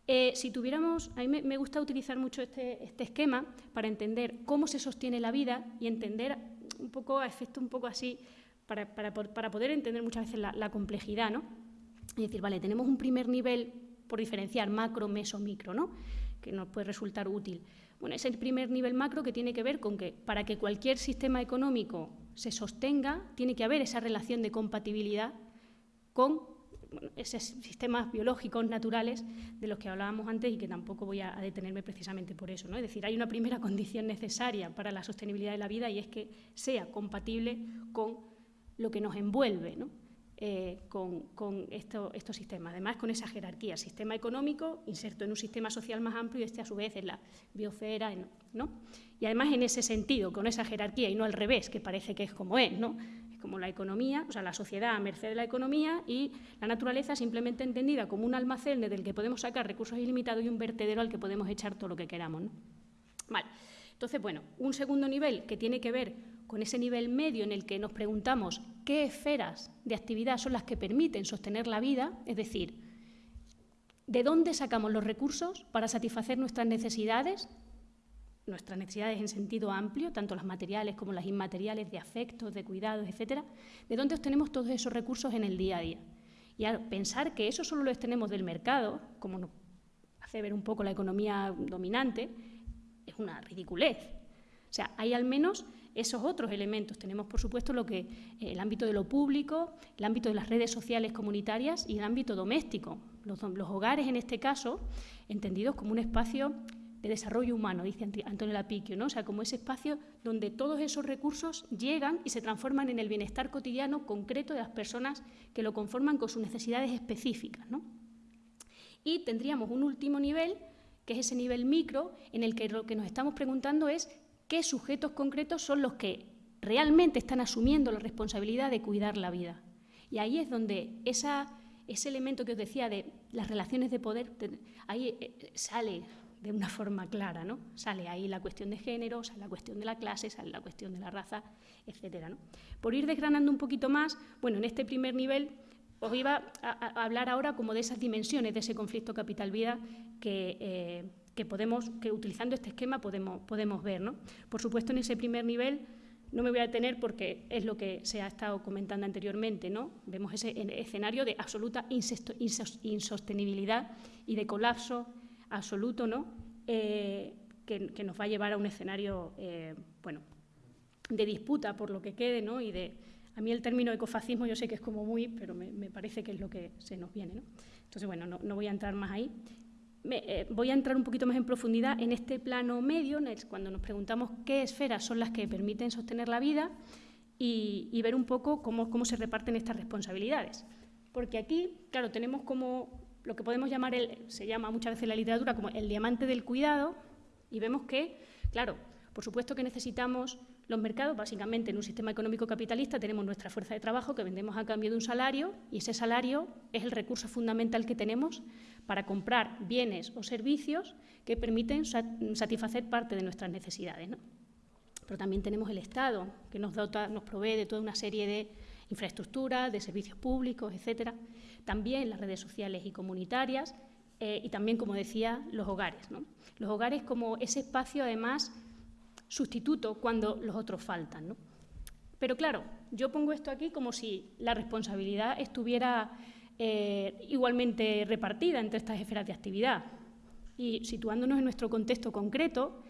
Eh, si tuviéramos, a mí me, gusta utilizar mucho este, este, esquema para entender cómo se sostiene la vida y entender un poco, a efecto un poco así, para, para, para poder entender muchas veces la, complejidad, ¿no? Es decir, vale, tenemos un primer nivel por diferenciar macro, meso, micro, ¿no? que nos puede resultar útil. Bueno, es el primer nivel macro que tiene que ver con que para que cualquier sistema económico se sostenga, tiene que haber esa relación de compatibilidad con esos sistemas biológicos naturales de los que hablábamos antes y que tampoco voy a, detenerme precisamente por eso. ¿no? Es decir, hay una primera condición necesaria para la sostenibilidad de la vida y es que sea compatible con lo que nos envuelve. ¿no? Eh, con, estos sistemas. Además, con esa jerarquía, sistema económico inserto en un sistema social más amplio y este a su vez en la biosfera, ¿no? Y además en ese sentido, con esa jerarquía y no al revés, que parece que es como es, ¿no? Como la economía, o sea, la sociedad a merced de la economía y la naturaleza simplemente entendida como un almacén del que podemos sacar recursos ilimitados y un vertedero al que podemos echar todo lo que queramos, Vale. Entonces, bueno, un segundo nivel que tiene que ver con ese nivel medio en el que nos preguntamos qué esferas de actividad son las que permiten sostener la vida, es decir, ¿de dónde sacamos los recursos para satisfacer nuestras necesidades? Nuestras necesidades en sentido amplio, tanto las materiales como las inmateriales, de afectos, de cuidados, etcétera. ¿De dónde obtenemos todos esos recursos en el día a día? Y al pensar que eso solo lo tenemos del mercado, como nos hace ver un poco la economía dominante, es una ridiculez. O sea, hay al menos esos otros elementos. Tenemos, por supuesto, lo que, eh, el ámbito de lo público, el ámbito de las redes sociales comunitarias y el ámbito doméstico. Los, hogares, en este caso, entendidos como un espacio de desarrollo humano, dice Antonio Lapiquio, ¿no? o sea, como ese espacio donde todos esos recursos llegan y se transforman en el bienestar cotidiano concreto de las personas que lo conforman con sus necesidades específicas. Y tendríamos un último nivel, que es ese nivel micro, en el que lo que nos estamos preguntando es qué sujetos concretos son los que realmente están asumiendo la responsabilidad de cuidar la vida. Y ahí es donde ese elemento que os decía de las relaciones de poder, ahí eh, sale de una forma clara, ¿no? Sale ahí la cuestión de género, sale la cuestión de la clase, sale la cuestión de la raza, etcétera, ¿no? Por ir desgranando un poquito más, bueno, en este primer nivel os iba a, hablar ahora como de esas dimensiones de ese conflicto capital-vida que, eh, que, podemos, que utilizando este esquema podemos, podemos ver. ¿no? Por supuesto, en ese primer nivel no me voy a detener porque es lo que se ha estado comentando anteriormente. ¿no? Vemos ese escenario de absoluta insostenibilidad y de colapso absoluto ¿no? Eh, que, nos va a llevar a un escenario eh, bueno, de disputa por lo que quede ¿no? y de... A mí el término ecofascismo yo sé que es como muy, pero me, parece que es lo que se nos viene. ¿no? Entonces, bueno, no, no voy a entrar más ahí. Eh, voy a entrar un poquito más en profundidad en este plano medio, cuando nos preguntamos qué esferas son las que permiten sostener la vida y, ver un poco cómo, cómo, se reparten estas responsabilidades. Porque aquí, claro, tenemos como lo que podemos llamar, el, se llama muchas veces en la literatura como el diamante del cuidado, y vemos que, claro, por supuesto que necesitamos los mercados, básicamente en un sistema económico capitalista tenemos nuestra fuerza de trabajo que vendemos a cambio de un salario y ese salario es el recurso fundamental que tenemos para comprar bienes o servicios que permiten satisfacer parte de nuestras necesidades. Pero también tenemos el Estado, que nos, nos provee de toda una serie de infraestructuras, de servicios públicos, etcétera. También las redes sociales y comunitarias eh, y también, como decía, los hogares. Los hogares como ese espacio, además, sustituto cuando los otros faltan. Pero claro, yo pongo esto aquí como si la responsabilidad estuviera eh, igualmente repartida entre estas esferas de actividad. Y situándonos en nuestro contexto concreto,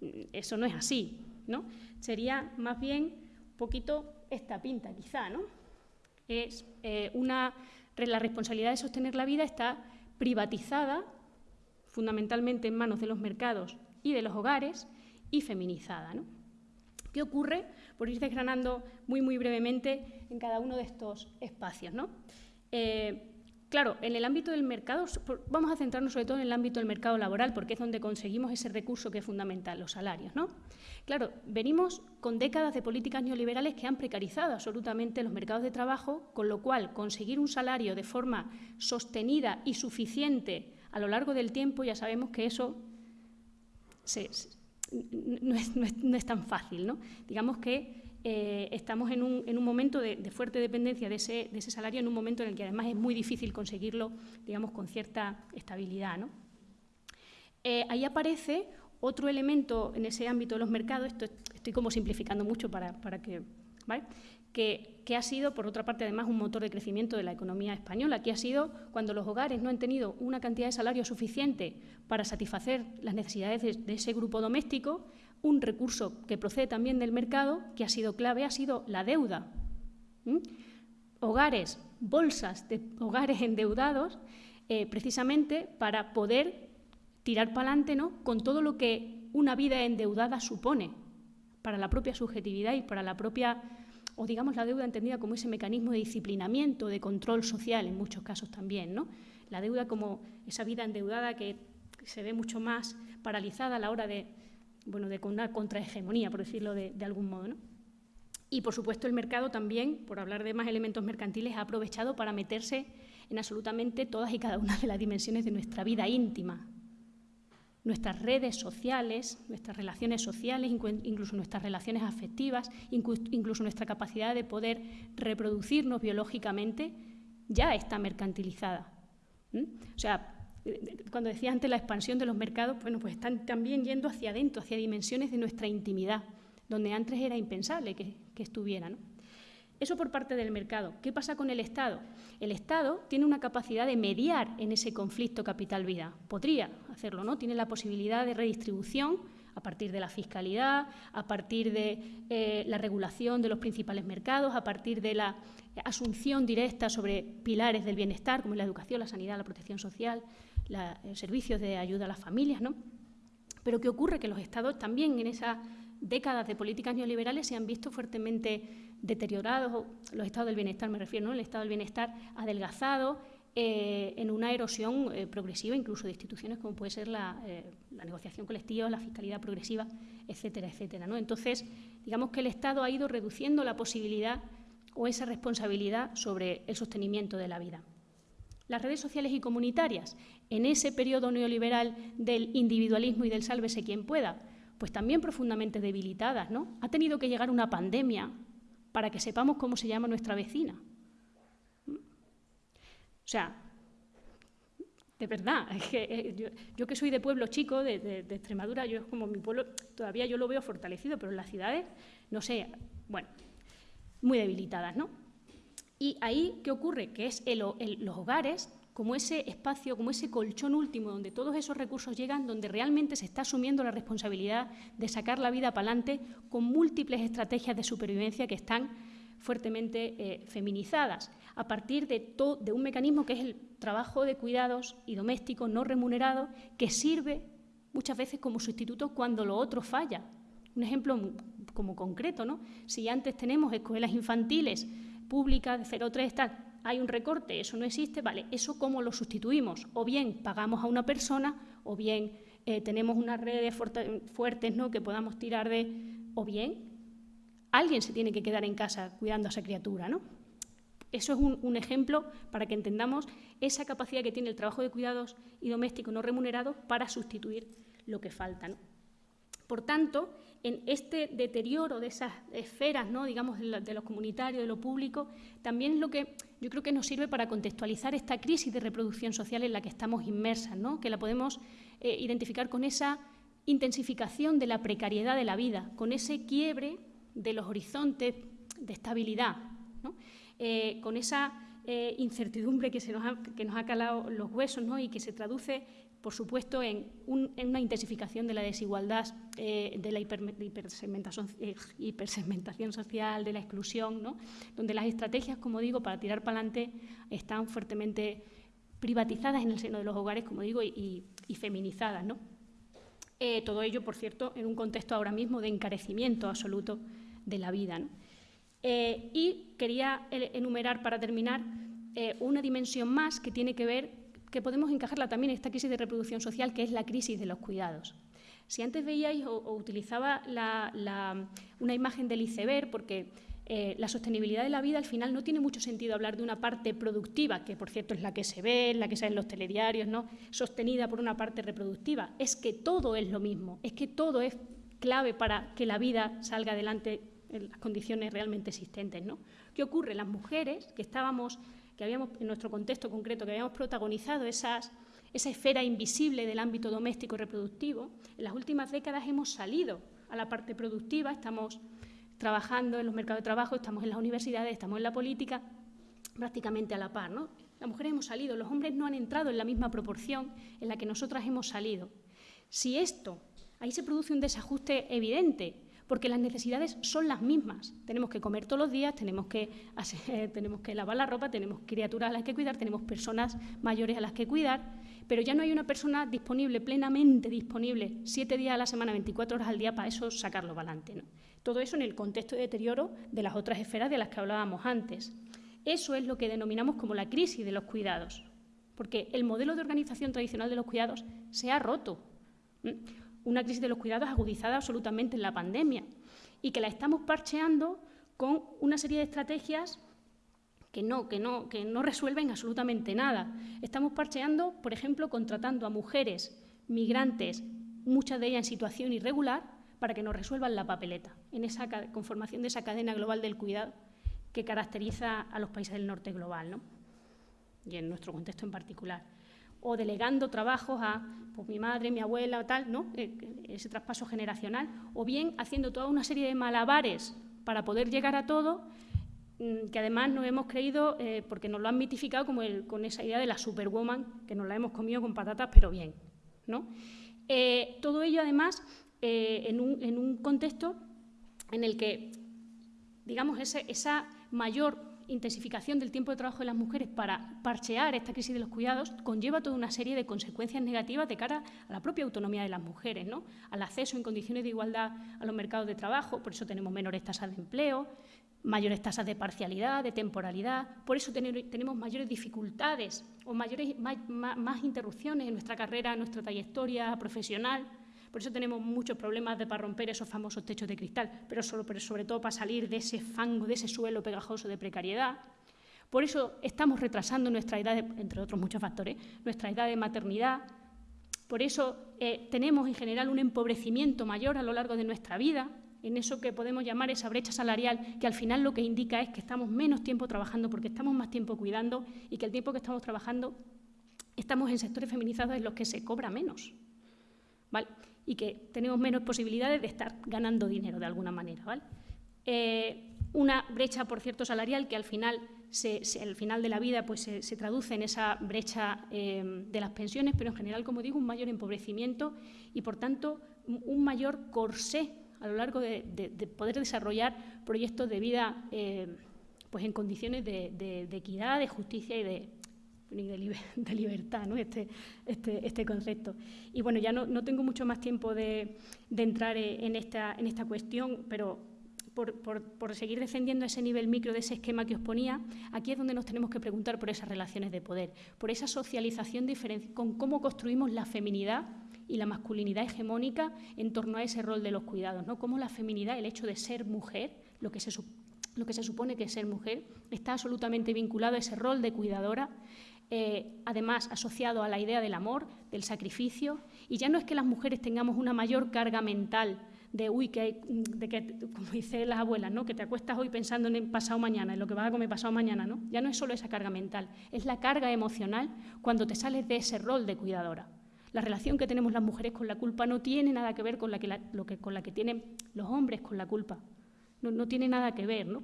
mm, eso no es así. ¿no? Sería más bien un poquito esta pinta, quizá. ¿no? Es eh, una, la responsabilidad de sostener la vida está privatizada fundamentalmente en manos de los mercados y de los hogares y feminizada. ¿Qué ocurre? Por ir desgranando muy, muy brevemente en cada uno de estos espacios. ¿no? Eh, Claro, en el ámbito del mercado, vamos a centrarnos sobre todo en el ámbito del mercado laboral, porque es donde conseguimos ese recurso que es fundamental, los salarios. ¿no? Claro, venimos con décadas de políticas neoliberales que han precarizado absolutamente los mercados de trabajo, con lo cual conseguir un salario de forma sostenida y suficiente a lo largo del tiempo, ya sabemos que eso no, es, tan fácil. ¿no? Digamos que eh, estamos en un, momento de, fuerte dependencia de ese, salario, en un momento en el que además es muy difícil conseguirlo, digamos, con cierta estabilidad. Eh, ahí aparece otro elemento en ese ámbito de los mercados, esto estoy como simplificando mucho para, que, que, ha sido, por otra parte, además un motor de crecimiento de la economía española, que ha sido cuando los hogares no han tenido una cantidad de salario suficiente para satisfacer las necesidades de ese grupo doméstico, un recurso que procede también del mercado, que ha sido clave, ha sido la deuda. Hogares, bolsas de hogares endeudados, eh, precisamente para poder tirar para adelante ¿no? con todo lo que una vida endeudada supone para la propia subjetividad y para la propia, o digamos la deuda entendida como ese mecanismo de disciplinamiento, de control social en muchos casos también. ¿no? La deuda como esa vida endeudada que se ve mucho más paralizada a la hora de bueno, de una contrahegemonía, por decirlo de, algún modo. Y, por supuesto, el mercado también, por hablar de más elementos mercantiles, ha aprovechado para meterse en absolutamente todas y cada una de las dimensiones de nuestra vida íntima. Nuestras redes sociales, nuestras relaciones sociales, incluso nuestras relaciones afectivas, incluso nuestra capacidad de poder reproducirnos biológicamente, ya está mercantilizada. O sea, cuando decía antes la expansión de los mercados, bueno, pues están también yendo hacia adentro, hacia dimensiones de nuestra intimidad, donde antes era impensable que, que estuviera. Eso por parte del mercado. ¿Qué pasa con el Estado? El Estado tiene una capacidad de mediar en ese conflicto capital-vida. Podría hacerlo, ¿no? Tiene la posibilidad de redistribución a partir de la fiscalidad, a partir de eh, la regulación de los principales mercados, a partir de la asunción directa sobre pilares del bienestar, como la educación, la sanidad, la protección social, la, servicios de ayuda a las familias, ¿no? Pero ¿qué ocurre? Que los estados también en esas décadas de políticas neoliberales se han visto fuertemente deteriorados, los estados del bienestar me refiero, ¿no? el estado del bienestar adelgazado, eh, en una erosión eh, progresiva, incluso de instituciones como puede ser la, eh, la, negociación colectiva, la fiscalidad progresiva, etcétera, etcétera. ¿no? Entonces, digamos que el Estado ha ido reduciendo la posibilidad o esa responsabilidad sobre el sostenimiento de la vida las redes sociales y comunitarias en ese periodo neoliberal del individualismo y del sálvese quien pueda, pues también profundamente debilitadas, ¿no? Ha tenido que llegar una pandemia para que sepamos cómo se llama nuestra vecina. O sea, de verdad, que eh, yo, que soy de pueblo chico, de, Extremadura, yo es como mi pueblo, todavía yo lo veo fortalecido, pero en las ciudades, no sé, bueno, muy debilitadas, ¿no? Y ahí, ¿qué ocurre? Que es los hogares como ese espacio, como ese colchón último donde todos esos recursos llegan, donde realmente se está asumiendo la responsabilidad de sacar la vida para adelante con múltiples estrategias de supervivencia que están fuertemente eh, feminizadas, a partir de, de un mecanismo que es el trabajo de cuidados y doméstico no remunerado, que sirve muchas veces como sustituto cuando lo otro falla. Un ejemplo como concreto, ¿no? Si antes tenemos escuelas infantiles pública de 0,3 tal, hay un recorte, eso no existe, vale, ¿eso cómo lo sustituimos? O bien pagamos a una persona, o bien eh, tenemos unas redes fuertes ¿no? que podamos tirar de, o bien alguien se tiene que quedar en casa cuidando a esa criatura, ¿no? Eso es un, ejemplo para que entendamos esa capacidad que tiene el trabajo de cuidados y doméstico no remunerado para sustituir lo que falta. ¿no? Por tanto, en este deterioro de esas esferas, ¿no? digamos, de, lo comunitario, de lo público, también es lo que yo creo que nos sirve para contextualizar esta crisis de reproducción social en la que estamos inmersas, ¿no? que la podemos eh, identificar con esa intensificación de la precariedad de la vida, con ese quiebre de los horizontes de estabilidad, eh, con esa eh, incertidumbre que, se nos ha, que nos ha calado los huesos ¿no? y que se traduce por supuesto, en, una intensificación de la desigualdad, eh, de la eh, hipersegmentación, social, de la exclusión, ¿no? donde las estrategias, como digo, para tirar para adelante están fuertemente privatizadas en el seno de los hogares, como digo, y, feminizadas. ¿no? Eh, todo ello, por cierto, en un contexto ahora mismo de encarecimiento absoluto de la vida. y quería enumerar, para terminar, una dimensión más que tiene que ver, que podemos encajarla también en esta crisis de reproducción social, que es la crisis de los cuidados. Si antes veíais o, utilizaba una imagen del iceberg, porque eh, la sostenibilidad de la vida al final no tiene mucho sentido hablar de una parte productiva, que por cierto es la que se ve, la que se ve en los telediarios, ¿no? sostenida por una parte reproductiva. Es que todo es lo mismo, es que todo es clave para que la vida salga adelante en las condiciones realmente existentes. ¿no? ¿Qué ocurre? Las mujeres que estábamos, que habíamos, en nuestro contexto concreto, que habíamos protagonizado esas esa esfera invisible del ámbito doméstico y reproductivo, en las últimas décadas hemos salido a la parte productiva, estamos trabajando en los mercados de trabajo, estamos en las universidades, estamos en la política, prácticamente a la par. ¿no? Las mujeres hemos salido, los hombres no han entrado en la misma proporción en la que nosotras hemos salido. Si esto, ahí se produce un desajuste evidente, porque las necesidades son las mismas. Tenemos que comer todos los días, tenemos que, tenemos que lavar la ropa, tenemos criaturas a las que cuidar, tenemos personas mayores a las que cuidar, pero ya no hay una persona disponible, plenamente disponible, siete días a la semana, 24 horas al día, para eso sacarlo para adelante. Todo eso en el contexto de deterioro de las otras esferas de las que hablábamos antes. Eso es lo que denominamos como la crisis de los cuidados, porque el modelo de organización tradicional de los cuidados se ha roto una crisis de los cuidados agudizada absolutamente en la pandemia y que la estamos parcheando con una serie de estrategias que no, que no, que no resuelven absolutamente nada. Estamos parcheando, por ejemplo, contratando a mujeres migrantes, muchas de ellas en situación irregular, para que nos resuelvan la papeleta, en esa conformación de esa cadena global del cuidado que caracteriza a los países del norte global, ¿no? y en nuestro contexto en particular o delegando trabajos a pues, mi madre, mi abuela, tal, ¿no? Eh, ese traspaso generacional, o bien haciendo toda una serie de malabares para poder llegar a todo, mm, que además nos hemos creído, eh, porque nos lo han mitificado como con esa idea de la superwoman, que nos la hemos comido con patatas, pero bien. ¿no? Eh, todo ello, además, en un, en, un, contexto en el que, digamos, esa mayor intensificación del tiempo de trabajo de las mujeres para parchear esta crisis de los cuidados conlleva toda una serie de consecuencias negativas de cara a la propia autonomía de las mujeres, ¿no? al acceso en condiciones de igualdad a los mercados de trabajo, por eso tenemos menores tasas de empleo, mayores tasas de parcialidad, de temporalidad, por eso tenemos mayores dificultades o mayores, más interrupciones en nuestra carrera, en nuestra trayectoria profesional. Por eso tenemos muchos problemas de, para romper esos famosos techos de cristal, pero, sobre todo para salir de ese fango, de ese suelo pegajoso de precariedad. Por eso estamos retrasando nuestra edad, entre otros muchos factores, nuestra edad de maternidad. Por eso eh, tenemos en general un empobrecimiento mayor a lo largo de nuestra vida, en eso que podemos llamar esa brecha salarial, que al final lo que indica es que estamos menos tiempo trabajando porque estamos más tiempo cuidando y que el tiempo que estamos trabajando estamos en sectores feminizados en los que se cobra menos. ¿Vale? Y que tenemos menos posibilidades de estar ganando dinero de alguna manera. ¿vale? Eh, una brecha, por cierto, salarial que al final, final de la vida pues, se, traduce en esa brecha eh, de las pensiones, pero en general, como digo, un mayor empobrecimiento y, por tanto, un mayor corsé a lo largo de, poder desarrollar proyectos de vida eh, pues en condiciones de, equidad, de justicia y de, de, libertad, ¿no? este, este, este, concepto. Y bueno, ya no, no tengo mucho más tiempo de, de entrar en esta, en esta cuestión, pero por, por, por, seguir defendiendo ese nivel micro de ese esquema que os ponía, aquí es donde nos tenemos que preguntar por esas relaciones de poder, por esa socialización con cómo construimos la feminidad y la masculinidad hegemónica en torno a ese rol de los cuidados, ¿no? Cómo la feminidad, el hecho de ser mujer, lo que se, lo que se supone que es ser mujer, está absolutamente vinculado a ese rol de cuidadora eh, además asociado a la idea del amor, del sacrificio, y ya no es que las mujeres tengamos una mayor carga mental de, uy, que, de que, como dice las abuelas, ¿no? que te acuestas hoy pensando en pasado mañana, en lo que vas a comer pasado mañana, ¿no? Ya no es solo esa carga mental, es la carga emocional cuando te sales de ese rol de cuidadora. La relación que tenemos las mujeres con la culpa no tiene nada que ver con la que, lo que tienen los hombres con la culpa. No, no tiene nada que ver, ¿no?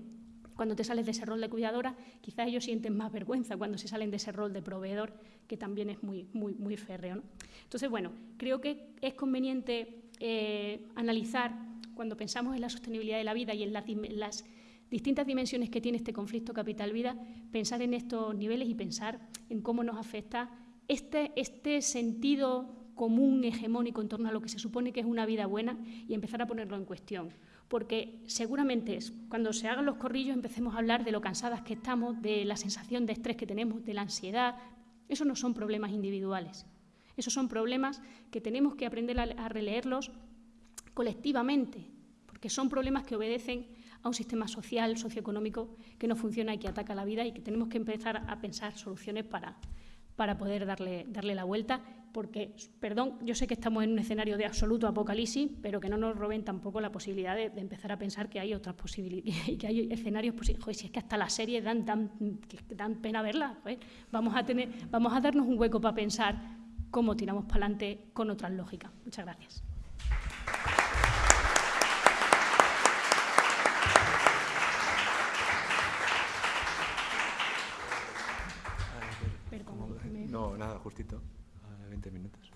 Cuando te sales de ese rol de cuidadora, quizás ellos sienten más vergüenza cuando se salen de ese rol de proveedor, que también es muy, muy, muy férreo. Entonces, bueno, creo que es conveniente eh, analizar, cuando pensamos en la sostenibilidad de la vida y en las, distintas dimensiones que tiene este conflicto capital-vida, pensar en estos niveles y pensar en cómo nos afecta este, este sentido común, hegemónico en torno a lo que se supone que es una vida buena y empezar a ponerlo en cuestión porque seguramente cuando se hagan los corrillos empecemos a hablar de lo cansadas que estamos, de la sensación de estrés que tenemos, de la ansiedad. Esos no son problemas individuales. Esos son problemas que tenemos que aprender a, releerlos colectivamente, porque son problemas que obedecen a un sistema social, socioeconómico que no funciona y que ataca la vida y que tenemos que empezar a pensar soluciones para, para poder darle, darle la vuelta, porque, perdón, yo sé que estamos en un escenario de absoluto apocalipsis, pero que no nos roben tampoco la posibilidad de, empezar a pensar que hay otras posibilidades y que hay escenarios posibles. si es que hasta las series dan, dan, dan pena verlas, vamos, a tener, vamos a darnos un hueco para pensar cómo tiramos para adelante con otras lógicas. Muchas gracias.
No, nada, justito. 20 minutos.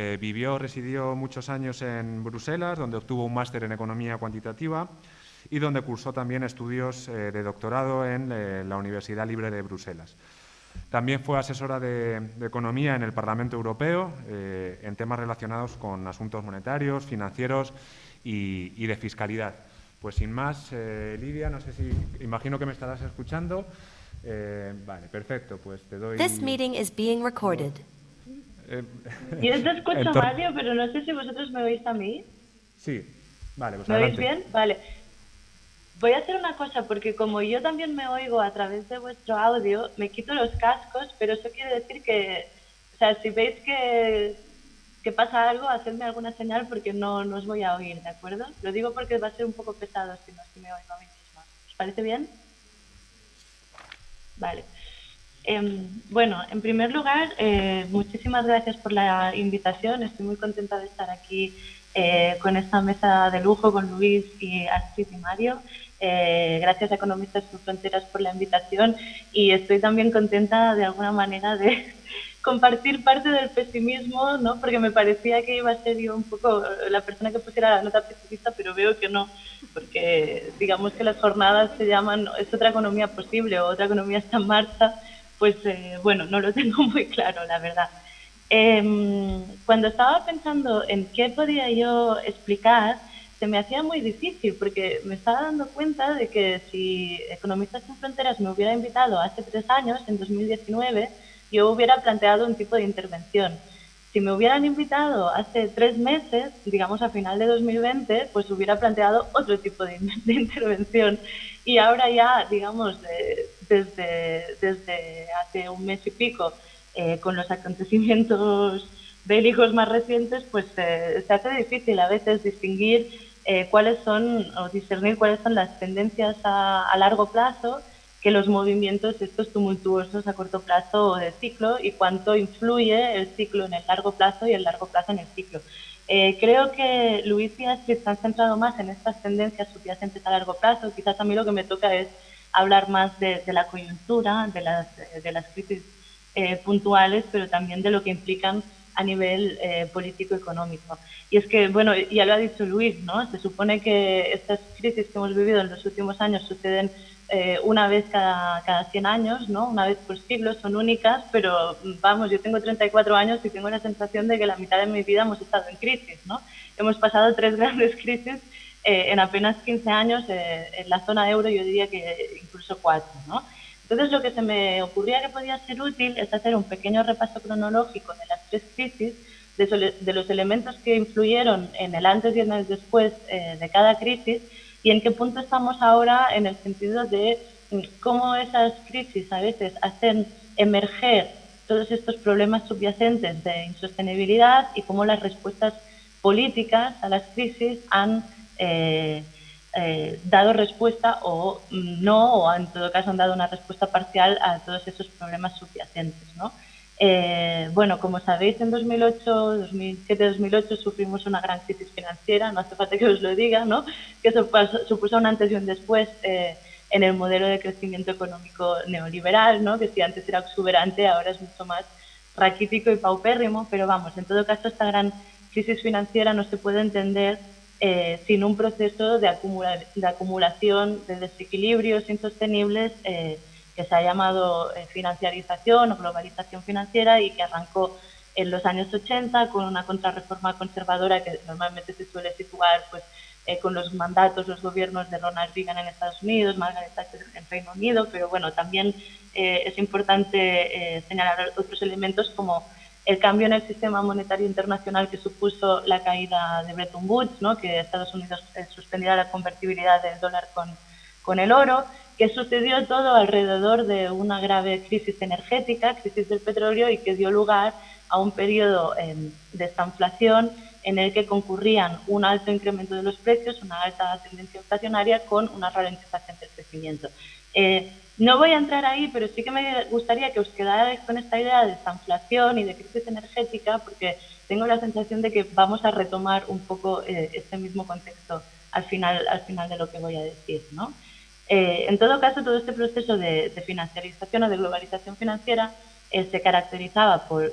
Eh, vivió, residió muchos años en Bruselas, donde obtuvo un máster en Economía Cuantitativa y donde cursó también estudios eh, de doctorado en eh, la Universidad Libre de Bruselas. También fue asesora de, Economía en el Parlamento Europeo en temas relacionados con asuntos monetarios, financieros y, de fiscalidad. Pues sin más, Lidia, no sé si, imagino que me estarás escuchando. vale, perfecto, pues te doy...
This meeting is being recorded.
Eh, Yo te escucho, Mario, pero no sé si vosotros me oís a mí.
Sí, vale, pues
¿Me oís bien? Vale. Voy a hacer una cosa, porque como yo también me oigo a través de vuestro audio, me quito los cascos, pero eso quiere decir que, o sea, si veis que, que pasa algo, hacedme alguna señal porque no, no os voy a oír, ¿de acuerdo? Lo digo porque va a ser un poco pesado si no si me oigo a mí misma. ¿Os parece bien? Vale. Em, bueno, en primer lugar, eh, muchísimas gracias por la invitación. Estoy muy contenta de estar aquí eh, con esta mesa de lujo con Luis y Astrid y Mario. Eh, gracias a Economistas sin Fronteras por la invitación y estoy también contenta de alguna manera de compartir parte del pesimismo, ¿no? porque me parecía que iba a ser yo un poco la persona que pusiera la nota pesimista, pero veo que no, porque digamos que las jornadas se llaman es otra economía posible o otra economía está en marcha pues eh, bueno, no lo tengo muy claro, la verdad. Em, cuando estaba pensando en qué podía yo explicar, se me hacía muy difícil porque me estaba dando cuenta de que si Economistas sin Fronteras me hubiera invitado hace tres años, en 2019, yo hubiera planteado un tipo de intervención. Si me hubieran invitado hace tres meses, digamos a final de 2020, pues hubiera planteado otro tipo de, intervención. Y ahora ya, digamos, eh, desde, desde hace un mes y pico, eh, con los acontecimientos bélicos más recientes, pues eh, se hace difícil a veces distinguir eh, cuáles son o discernir cuáles son las tendencias a, largo plazo que los movimientos estos tumultuosos a corto plazo del ciclo y cuánto influye el ciclo en el largo plazo y el largo plazo en el ciclo. creo que Luis y Astrid se han centrado más en estas tendencias subyacentes a largo plazo. Quizás a mí lo que me toca es hablar más de, la coyuntura, de las, de las crisis eh, puntuales, pero también de lo que implican a nivel eh, político-económico. Y es que, bueno, ya lo ha dicho Luis, ¿no? Se supone que estas crisis que hemos vivido en los últimos años suceden eh, una vez cada, cada 100 años, ¿no? Una vez por siglo, son únicas, pero vamos, yo tengo 34 años y tengo la sensación de que la mitad de mi vida hemos estado en crisis, ¿no? Hemos pasado tres grandes crisis eh, en apenas 15 años eh, en la zona euro yo diría que incluso cuatro. ¿no? Entonces lo que se me ocurría que podía ser útil es hacer un pequeño repaso cronológico de las tres crisis, de, los elementos que influyeron en el antes y en el después eh, de cada crisis y en qué punto estamos ahora en el sentido de mm, cómo esas crisis a veces hacen emerger todos estos problemas subyacentes de insostenibilidad y cómo las respuestas políticas a las crisis han eh, eh, dado respuesta o no, o en todo caso han dado una respuesta parcial a todos esos problemas subyacentes. ¿no? Eh, bueno, como sabéis, en 2008, 2007-2008 sufrimos una gran crisis financiera, no hace falta que os lo diga, ¿no? que supuso un antes y un después en el modelo de crecimiento económico neoliberal, ¿no? que si antes era exuberante, ahora es mucho más raquítico y paupérrimo, pero vamos, en todo caso esta gran crisis financiera no se puede entender eh, sin un proceso de, de, acumulación de desequilibrios insostenibles eh, que se ha llamado eh, financiarización o globalización financiera y que arrancó en los años 80 con una contrarreforma conservadora que normalmente se suele situar pues, con los mandatos, los gobiernos de Ronald Reagan en Estados Unidos, Margaret Thatcher en Reino Unido, pero bueno, también es importante señalar otros elementos como el cambio en el sistema monetario internacional que supuso la caída de Bretton Woods, que Estados Unidos eh, suspendiera la convertibilidad del dólar con, con el oro, que sucedió todo alrededor de una grave crisis energética, crisis del petróleo, y que dio lugar a un periodo em, de esta inflación en el que concurrían un alto incremento de los precios, una alta tendencia inflacionaria con una ralentización del crecimiento. Eh, no voy a entrar ahí, pero sí que me gustaría que os quedarais con esta idea de inflación y de crisis energética, porque tengo la sensación de que vamos a retomar un poco eh, este mismo contexto al final, al final de lo que voy a decir. ¿no? Eh, en todo caso, todo este proceso de, de financiarización o de globalización financiera eh, se caracterizaba por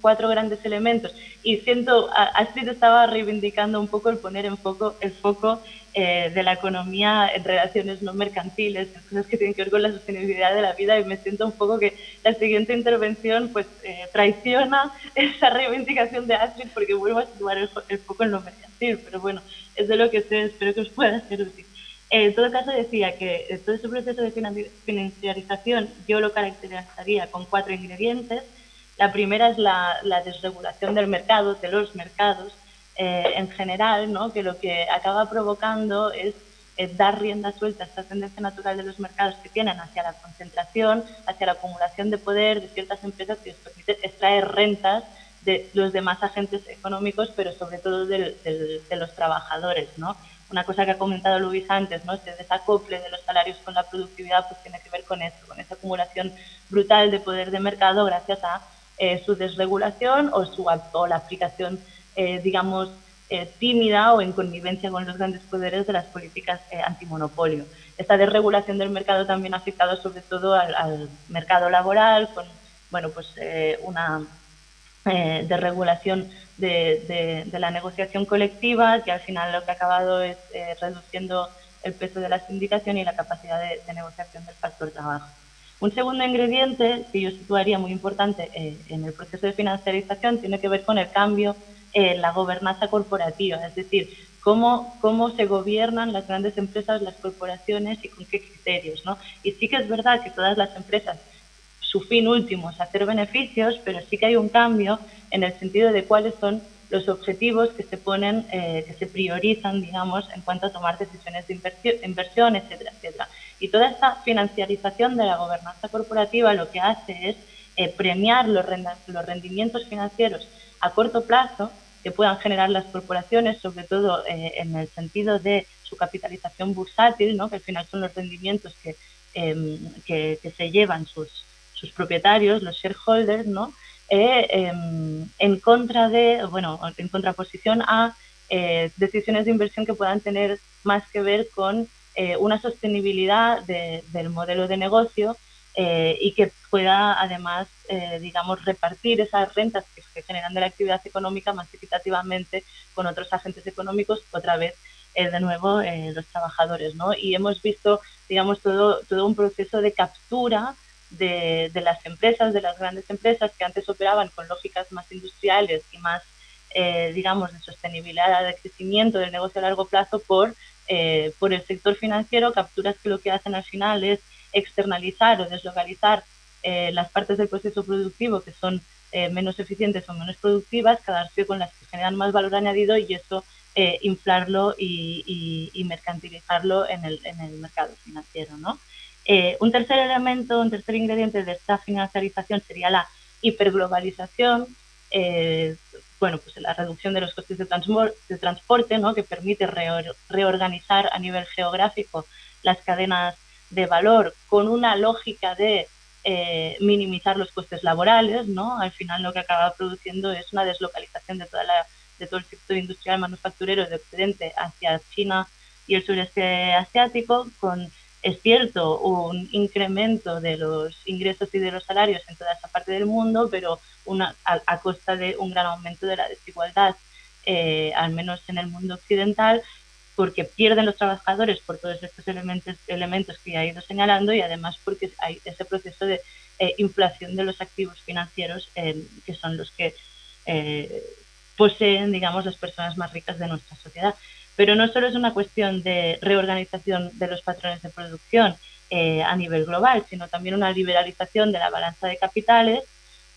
cuatro grandes elementos y siento, Astrid estaba reivindicando un poco el poner en foco, el foco eh, de la economía en relaciones no mercantiles, cosas que tienen que ver con la sostenibilidad de la vida y me siento un poco que la siguiente intervención pues eh, traiciona esa reivindicación de Astrid porque vuelvo a situar el, el foco en lo mercantil, pero bueno, es de lo que sé, espero que os pueda ser útil. En todo caso, decía que todo ese proceso de financiarización yo lo caracterizaría con cuatro ingredientes. La primera es la, desregulación del mercado, de los mercados eh, en general, ¿no? que lo que acaba provocando es, dar rienda suelta a esta tendencia natural de los mercados que tienen hacia la concentración, hacia la acumulación de poder de ciertas empresas que les permite extraer rentas de los demás agentes económicos, pero sobre todo de, de los trabajadores. ¿no? una cosa que ha comentado Luis antes, ¿no? Este desacople de los salarios con la productividad pues tiene que ver con eso, con esa acumulación brutal de poder de mercado gracias a eh, su desregulación o, su, o la aplicación, eh, digamos, eh, tímida o en connivencia con los grandes poderes de las políticas antimonopolio. Esta desregulación del mercado también ha afectado sobre todo al, mercado laboral con, bueno, pues una desregulación de, la negociación colectiva, que al final lo que ha acabado es eh, reduciendo el peso de la sindicación y la capacidad de, negociación del factor trabajo. Un segundo ingrediente que yo situaría muy importante eh, en el proceso de financiarización tiene que ver con el cambio la gobernanza corporativa, es decir, cómo, cómo se gobiernan las grandes empresas, las corporaciones y con qué criterios. ¿no? Y sí que es verdad que todas las empresas su fin último es hacer beneficios, pero sí que hay un cambio en el sentido de cuáles son los objetivos que se ponen, eh, que se priorizan, digamos, en cuanto a tomar decisiones de inversión, etcétera, etcétera. Y toda esta financiarización de la gobernanza corporativa lo que hace es eh, premiar los, los rendimientos financieros a corto plazo que puedan generar las corporaciones, sobre todo eh, en el sentido de su capitalización bursátil, ¿no? que al final son los rendimientos que, em, que, se llevan sus, sus propietarios, los shareholders, ¿no? Eh, em, en contra de, bueno, en contraposición a eh, decisiones de inversión que puedan tener más que ver con una sostenibilidad del modelo de negocio y que pueda además, digamos, repartir esas rentas que generan de la actividad económica más equitativamente con otros agentes económicos, otra vez de nuevo los trabajadores, ¿no? Y hemos visto, digamos, todo, todo un proceso de captura de, las empresas, de las grandes empresas que antes operaban con lógicas más industriales y más, eh, digamos, de sostenibilidad, de crecimiento del negocio a largo plazo por, eh, por el sector financiero, capturas que lo que hacen al final es externalizar o deslocalizar eh, las partes del proceso productivo que son menos eficientes o menos productivas, quedarse con las que generan más valor añadido y eso inflarlo y, y, mercantilizarlo en el, en el mercado financiero, ¿no? Eh, un tercer elemento, un tercer ingrediente de esta financiarización sería la hiperglobalización, eh, bueno, pues la reducción de los costes de, transporte, ¿no? que permite reorganizar a nivel geográfico las cadenas de valor con una lógica de eh, minimizar los costes laborales, ¿no? Al final lo que acaba produciendo es una deslocalización de, toda la, de todo el sector industrial manufacturero de Occidente hacia China y el sureste asiático, con es cierto un incremento de los ingresos y de los salarios en toda esa parte del mundo, pero una, a, costa de un gran aumento de la desigualdad, eh, al menos en el mundo occidental, porque pierden los trabajadores por todos estos elementos, elementos que ya he ido señalando y además porque hay ese proceso de eh, inflación de los activos financieros eh, que son los que poseen, digamos, las personas más ricas de nuestra sociedad. Pero no solo es una cuestión de reorganización de los patrones de producción eh, a nivel global, sino también una liberalización de la balanza de capitales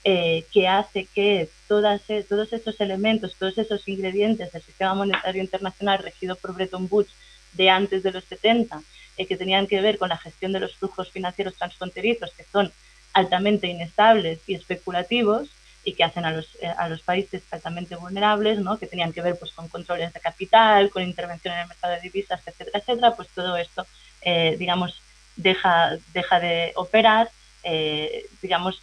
eh, que hace que todas, e, todos estos elementos, todos esos ingredientes del sistema monetario internacional regido por Bretton Woods de antes de los 70, eh, que tenían que ver con la gestión de los flujos financieros transfronterizos, que son altamente inestables y especulativos, y que hacen a los, eh, a los países altamente vulnerables, ¿no? que tenían que ver pues, con controles de capital, con intervención en el mercado de divisas, etcétera, etcétera, pues todo esto, eh, digamos, deja, deja de operar, eh, digamos,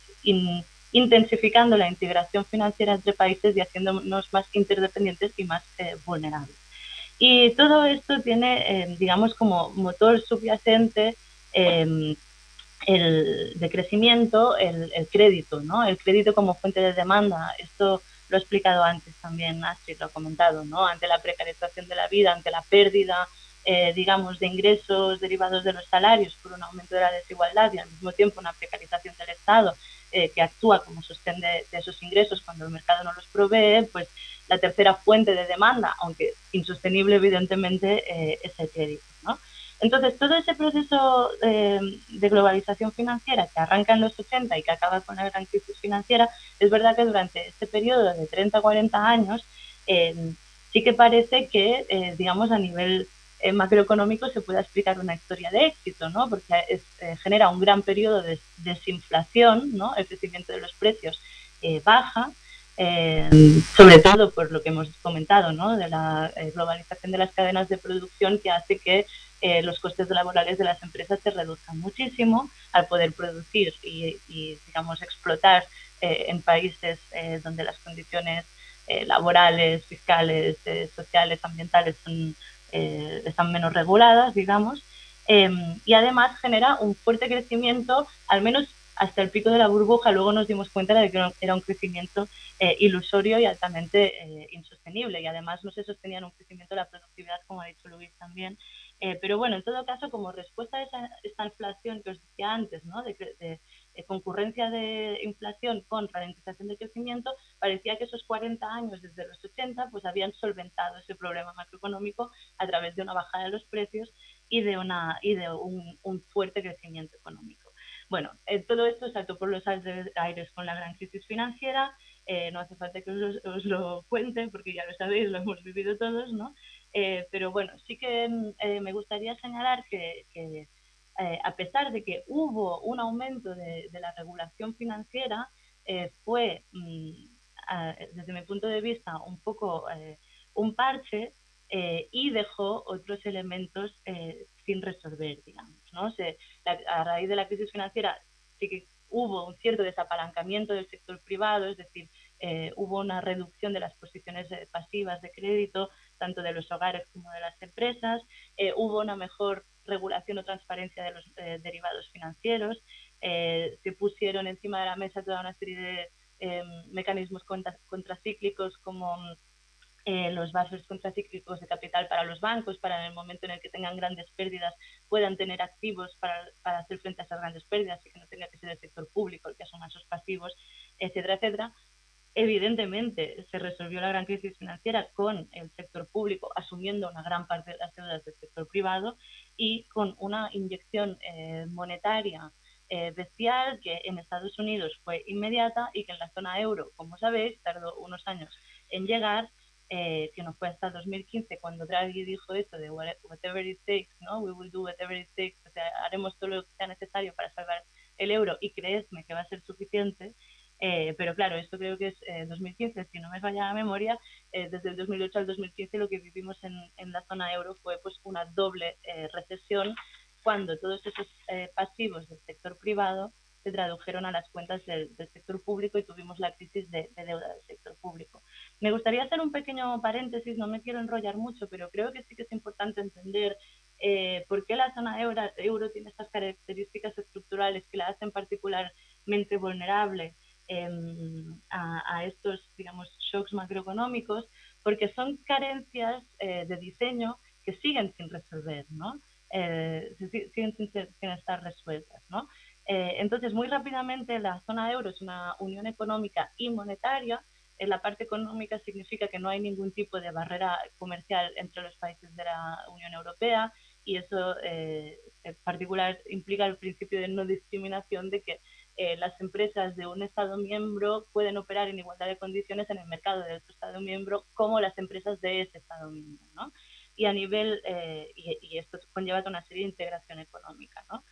intensificando la integración financiera entre países y haciéndonos más interdependientes y más vulnerables. Y todo esto tiene, digamos, como motor subyacente el de crecimiento, el, crédito, ¿no? El crédito como fuente de demanda. Esto lo he explicado antes también, Astrid lo ha comentado, ¿no? Ante la precarización de la vida, ante la pérdida, eh, digamos, de ingresos derivados de los salarios por un aumento de la desigualdad y al mismo tiempo una precarización del Estado eh, que actúa como sostén de, esos ingresos cuando el mercado no los provee, pues la tercera fuente de demanda, aunque insostenible evidentemente, eh, es el crédito, ¿no? Entonces, todo ese proceso eh, de globalización financiera que arranca en los 80 y que acaba con la gran crisis financiera, es verdad que durante este periodo de 30 a 40 años eh, sí que parece que, eh, digamos, a nivel macroeconómico se puede explicar una historia de éxito, ¿no? Porque genera un gran periodo de desinflación, ¿no? El crecimiento de los precios baja, sobre todo por lo que hemos comentado, ¿no? de la globalización de las cadenas de producción que hace que eh, los costes laborales de las empresas se reduzcan muchísimo al poder producir y, digamos, explotar eh, en países eh, donde las condiciones laborales, fiscales, sociales, ambientales son, están menos reguladas, digamos, em, y además genera un fuerte crecimiento, al menos hasta el pico de la burbuja, luego nos dimos cuenta de que era un crecimiento ilusorio y altamente insostenible, y además no se sostenía en un crecimiento de la productividad, como ha dicho Luis también, eh, pero bueno, en todo caso, como respuesta a esa, esta inflación que os decía antes, ¿no? Concurrencia de inflación con ralentización de crecimiento, parecía que esos 40 años desde los 80 pues habían solventado ese problema macroeconómico a través de una bajada de los precios y de, una, y de un, fuerte crecimiento económico. Bueno, eh, todo esto saltó por los aires con la gran crisis financiera, eh, no hace falta que os, lo cuente porque ya lo sabéis, lo hemos vivido todos, ¿no? Eh, pero bueno, sí que mm, eh, me gustaría señalar que, eh, a pesar de que hubo un aumento de, la regulación financiera, fue, mm, desde mi punto de vista, un poco un parche y dejó otros elementos sin resolver, digamos. ¿no? a raíz de la crisis financiera sí que hubo un cierto desapalancamiento del sector privado, es decir, hubo una reducción de las posiciones pasivas de crédito, tanto de los hogares como de las empresas. Eh, hubo una mejor regulación o transparencia de los eh, derivados financieros. Eh, se pusieron encima de la mesa toda una serie de mecanismos contracíclicos como los buffers contracíclicos de capital para los bancos, para en el momento en el que tengan grandes pérdidas puedan tener activos para, para hacer frente a esas grandes pérdidas y que no tenga que ser el sector público el que asuma esos pasivos, etcétera, etcétera. Evidentemente, se resolvió la gran crisis financiera con el sector público asumiendo una gran parte de las deudas del sector privado y con una inyección eh, monetaria eh, bestial que en Estados Unidos fue inmediata y que en la zona euro, como sabéis, tardó unos años en llegar, eh, que no fue hasta 2015 cuando Draghi dijo esto de whatever it takes, ¿no? We will do whatever it takes, o sea, haremos todo lo que sea necesario para salvar el euro y creedme que va a ser suficiente. Eh, pero claro, esto creo que es 2015, eh, si no me falla la memoria, eh, desde el 2008 al 2015 lo que vivimos en, en la zona euro fue pues una doble recesión cuando todos esos pasivos del sector privado se tradujeron a las cuentas del, sector público y tuvimos la crisis de, deuda del sector público. Me gustaría hacer un pequeño paréntesis, no me quiero enrollar mucho, pero creo que sí que es importante entender ¿Por qué la zona euro, euro tiene estas características estructurales que la hacen particularmente vulnerable em, a, estos, digamos, shocks macroeconómicos? Porque son carencias de diseño que siguen sin resolver, ¿no? siguen sin, sin, estar resueltas, ¿no? Eh, entonces, muy rápidamente, la zona euro es una unión económica y monetaria. En la parte económica significa que no hay ningún tipo de barrera comercial entre los países de la Unión Europea y eso eh, en particular implica el principio de no discriminación de que eh, las empresas de un Estado miembro pueden operar en igualdad de condiciones en el mercado de otro Estado miembro como las empresas de ese Estado miembro. ¿no? Y a nivel, y, y, esto conlleva una serie de integración económica. ¿no?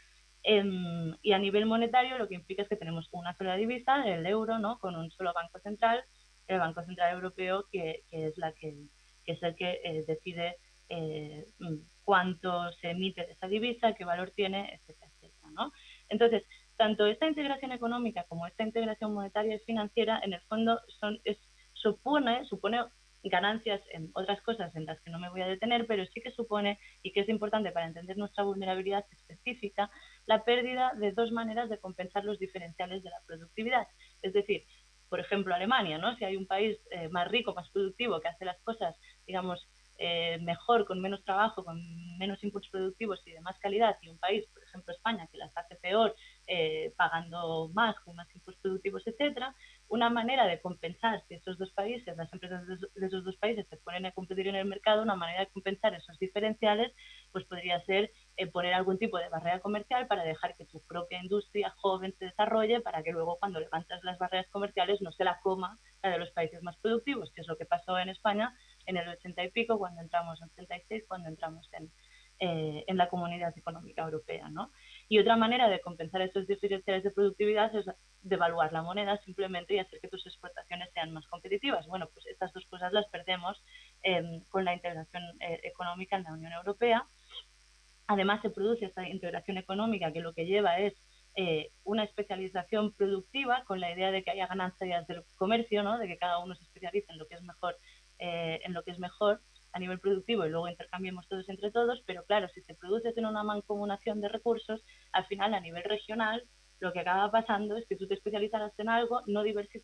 Em, y a nivel monetario lo que implica es que tenemos una sola divisa, el euro, ¿no? con un solo banco central, el Banco Central Europeo, que, es, la que, es el que eh, decide eh, mm, cuánto se emite de esa divisa, qué valor tiene, etcétera, etcétera. ¿no? Entonces, tanto esta integración económica como esta integración monetaria y financiera, en el fondo, son, es, supone, supone ganancias en otras cosas en las que no me voy a detener, pero sí que supone, y que es importante para entender nuestra vulnerabilidad específica, la pérdida de dos maneras de compensar los diferenciales de la productividad. Es decir, por ejemplo, Alemania, ¿no? Si hay un país eh, más rico, más productivo, que hace las cosas, digamos, eh, mejor, con menos trabajo, con menos inputs productivos y de más calidad, y un país, por ejemplo España, que las hace peor, eh, pagando más, con más inputs productivos, etcétera, una manera de compensar si esos dos países, las empresas de esos dos países se ponen a competir en el mercado, una manera de compensar esos diferenciales, pues podría ser eh, poner algún tipo de barrera comercial para dejar que tu propia industria joven se desarrolle, para que luego cuando levantas las barreras comerciales no se la coma la de los países más productivos, que es lo que pasó en España en el 80 y pico, cuando entramos en 86, cuando entramos en, eh, en la Comunidad Económica Europea. ¿no? Y otra manera de compensar esos diferenciales de productividad es devaluar la moneda simplemente y hacer que tus exportaciones sean más competitivas. Bueno, pues estas dos cosas las perdemos em, con la integración eh, económica en la Unión Europea. Además, se produce esta integración económica que lo que lleva es eh, una especialización productiva con la idea de que haya ganancias del comercio, ¿no? de que cada uno se especialice en lo que es mejor, eh, en lo que es mejor a nivel productivo y luego intercambiemos todos entre todos, pero claro, si se produce en una mancomunación de recursos, al final a nivel regional lo que acaba pasando es que tú te especializas en algo, no,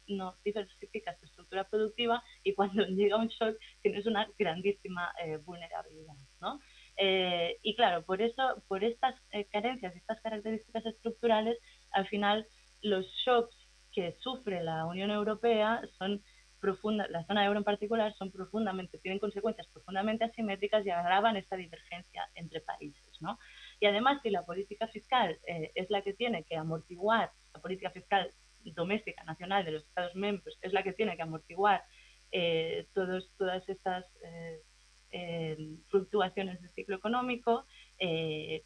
no diversificas tu estructura productiva y cuando llega un shock tienes una grandísima eh, vulnerabilidad, ¿no? Eh, y claro, por eso, por estas eh, carencias, estas características estructurales, al final los shocks que sufre la Unión Europea son profunda, la zona euro en particular, son profundamente, tienen consecuencias profundamente asimétricas y agravan esta divergencia entre países. ¿no? Y además, si la política fiscal eh, es la que tiene que amortiguar, la política fiscal doméstica, nacional de los Estados miembros, es la que tiene que amortiguar eh, todos, todas estas eh, fluctuaciones del ciclo económico,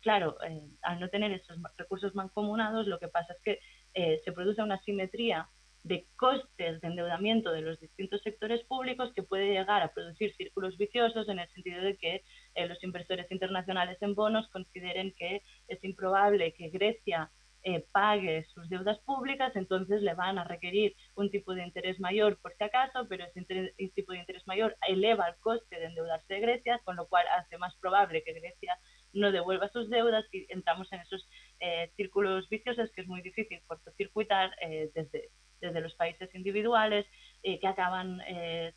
claro, al no tener esos recursos mancomunados, lo que pasa es que se produce una simetría de costes de endeudamiento de los distintos sectores públicos que puede llegar a producir círculos viciosos en el sentido de que eh, los inversores internacionales en bonos consideren que es improbable que Grecia eh, pague sus deudas públicas, entonces le van a requerir un tipo de interés mayor por si acaso, pero ese tipo de interés mayor eleva el coste de endeudarse de Grecia, con lo cual hace más probable que Grecia no devuelva sus deudas y entramos en esos eh, círculos viciosos que es muy difícil cortocircuitar desde, desde los países individuales eh, que acaban eh,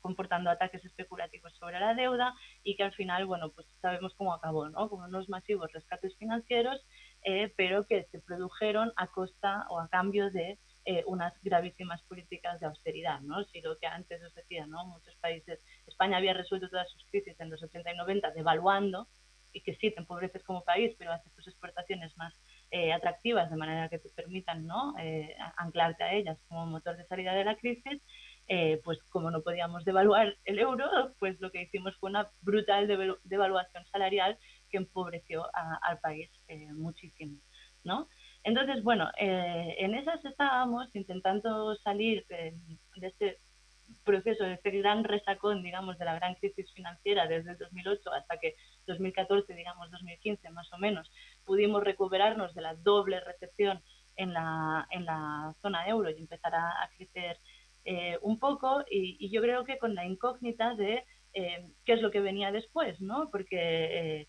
comportando ataques especulativos sobre la deuda y que al final, bueno, pues sabemos cómo acabó, ¿no? Con unos masivos rescates financieros, eh, pero que se produjeron a costa o a cambio de unas gravísimas políticas de austeridad, ¿no? Si lo que antes os decía, ¿no? Muchos países, España había resuelto todas sus crisis en los 80 y 90 devaluando y que sí te empobreces como país, pero haces tus exportaciones más eh, atractivas de manera que te permitan ¿no? Eh, anclarte a ellas como motor de salida de la crisis, eh, pues como no podíamos devaluar el euro, pues lo que hicimos fue una brutal devaluación salarial que empobreció al país muchísimo. ¿no? Entonces, bueno, en esas estábamos intentando salir de este proceso, de este gran resacón, digamos, de la gran crisis financiera desde el 2008 hasta que 2014, digamos, 2015 más o menos, pudimos recuperarnos de la doble recesión en la, en la zona euro y empezar a, crecer eh, un poco y, yo creo que con la incógnita de eh, qué es lo que venía después, ¿no? Porque eh,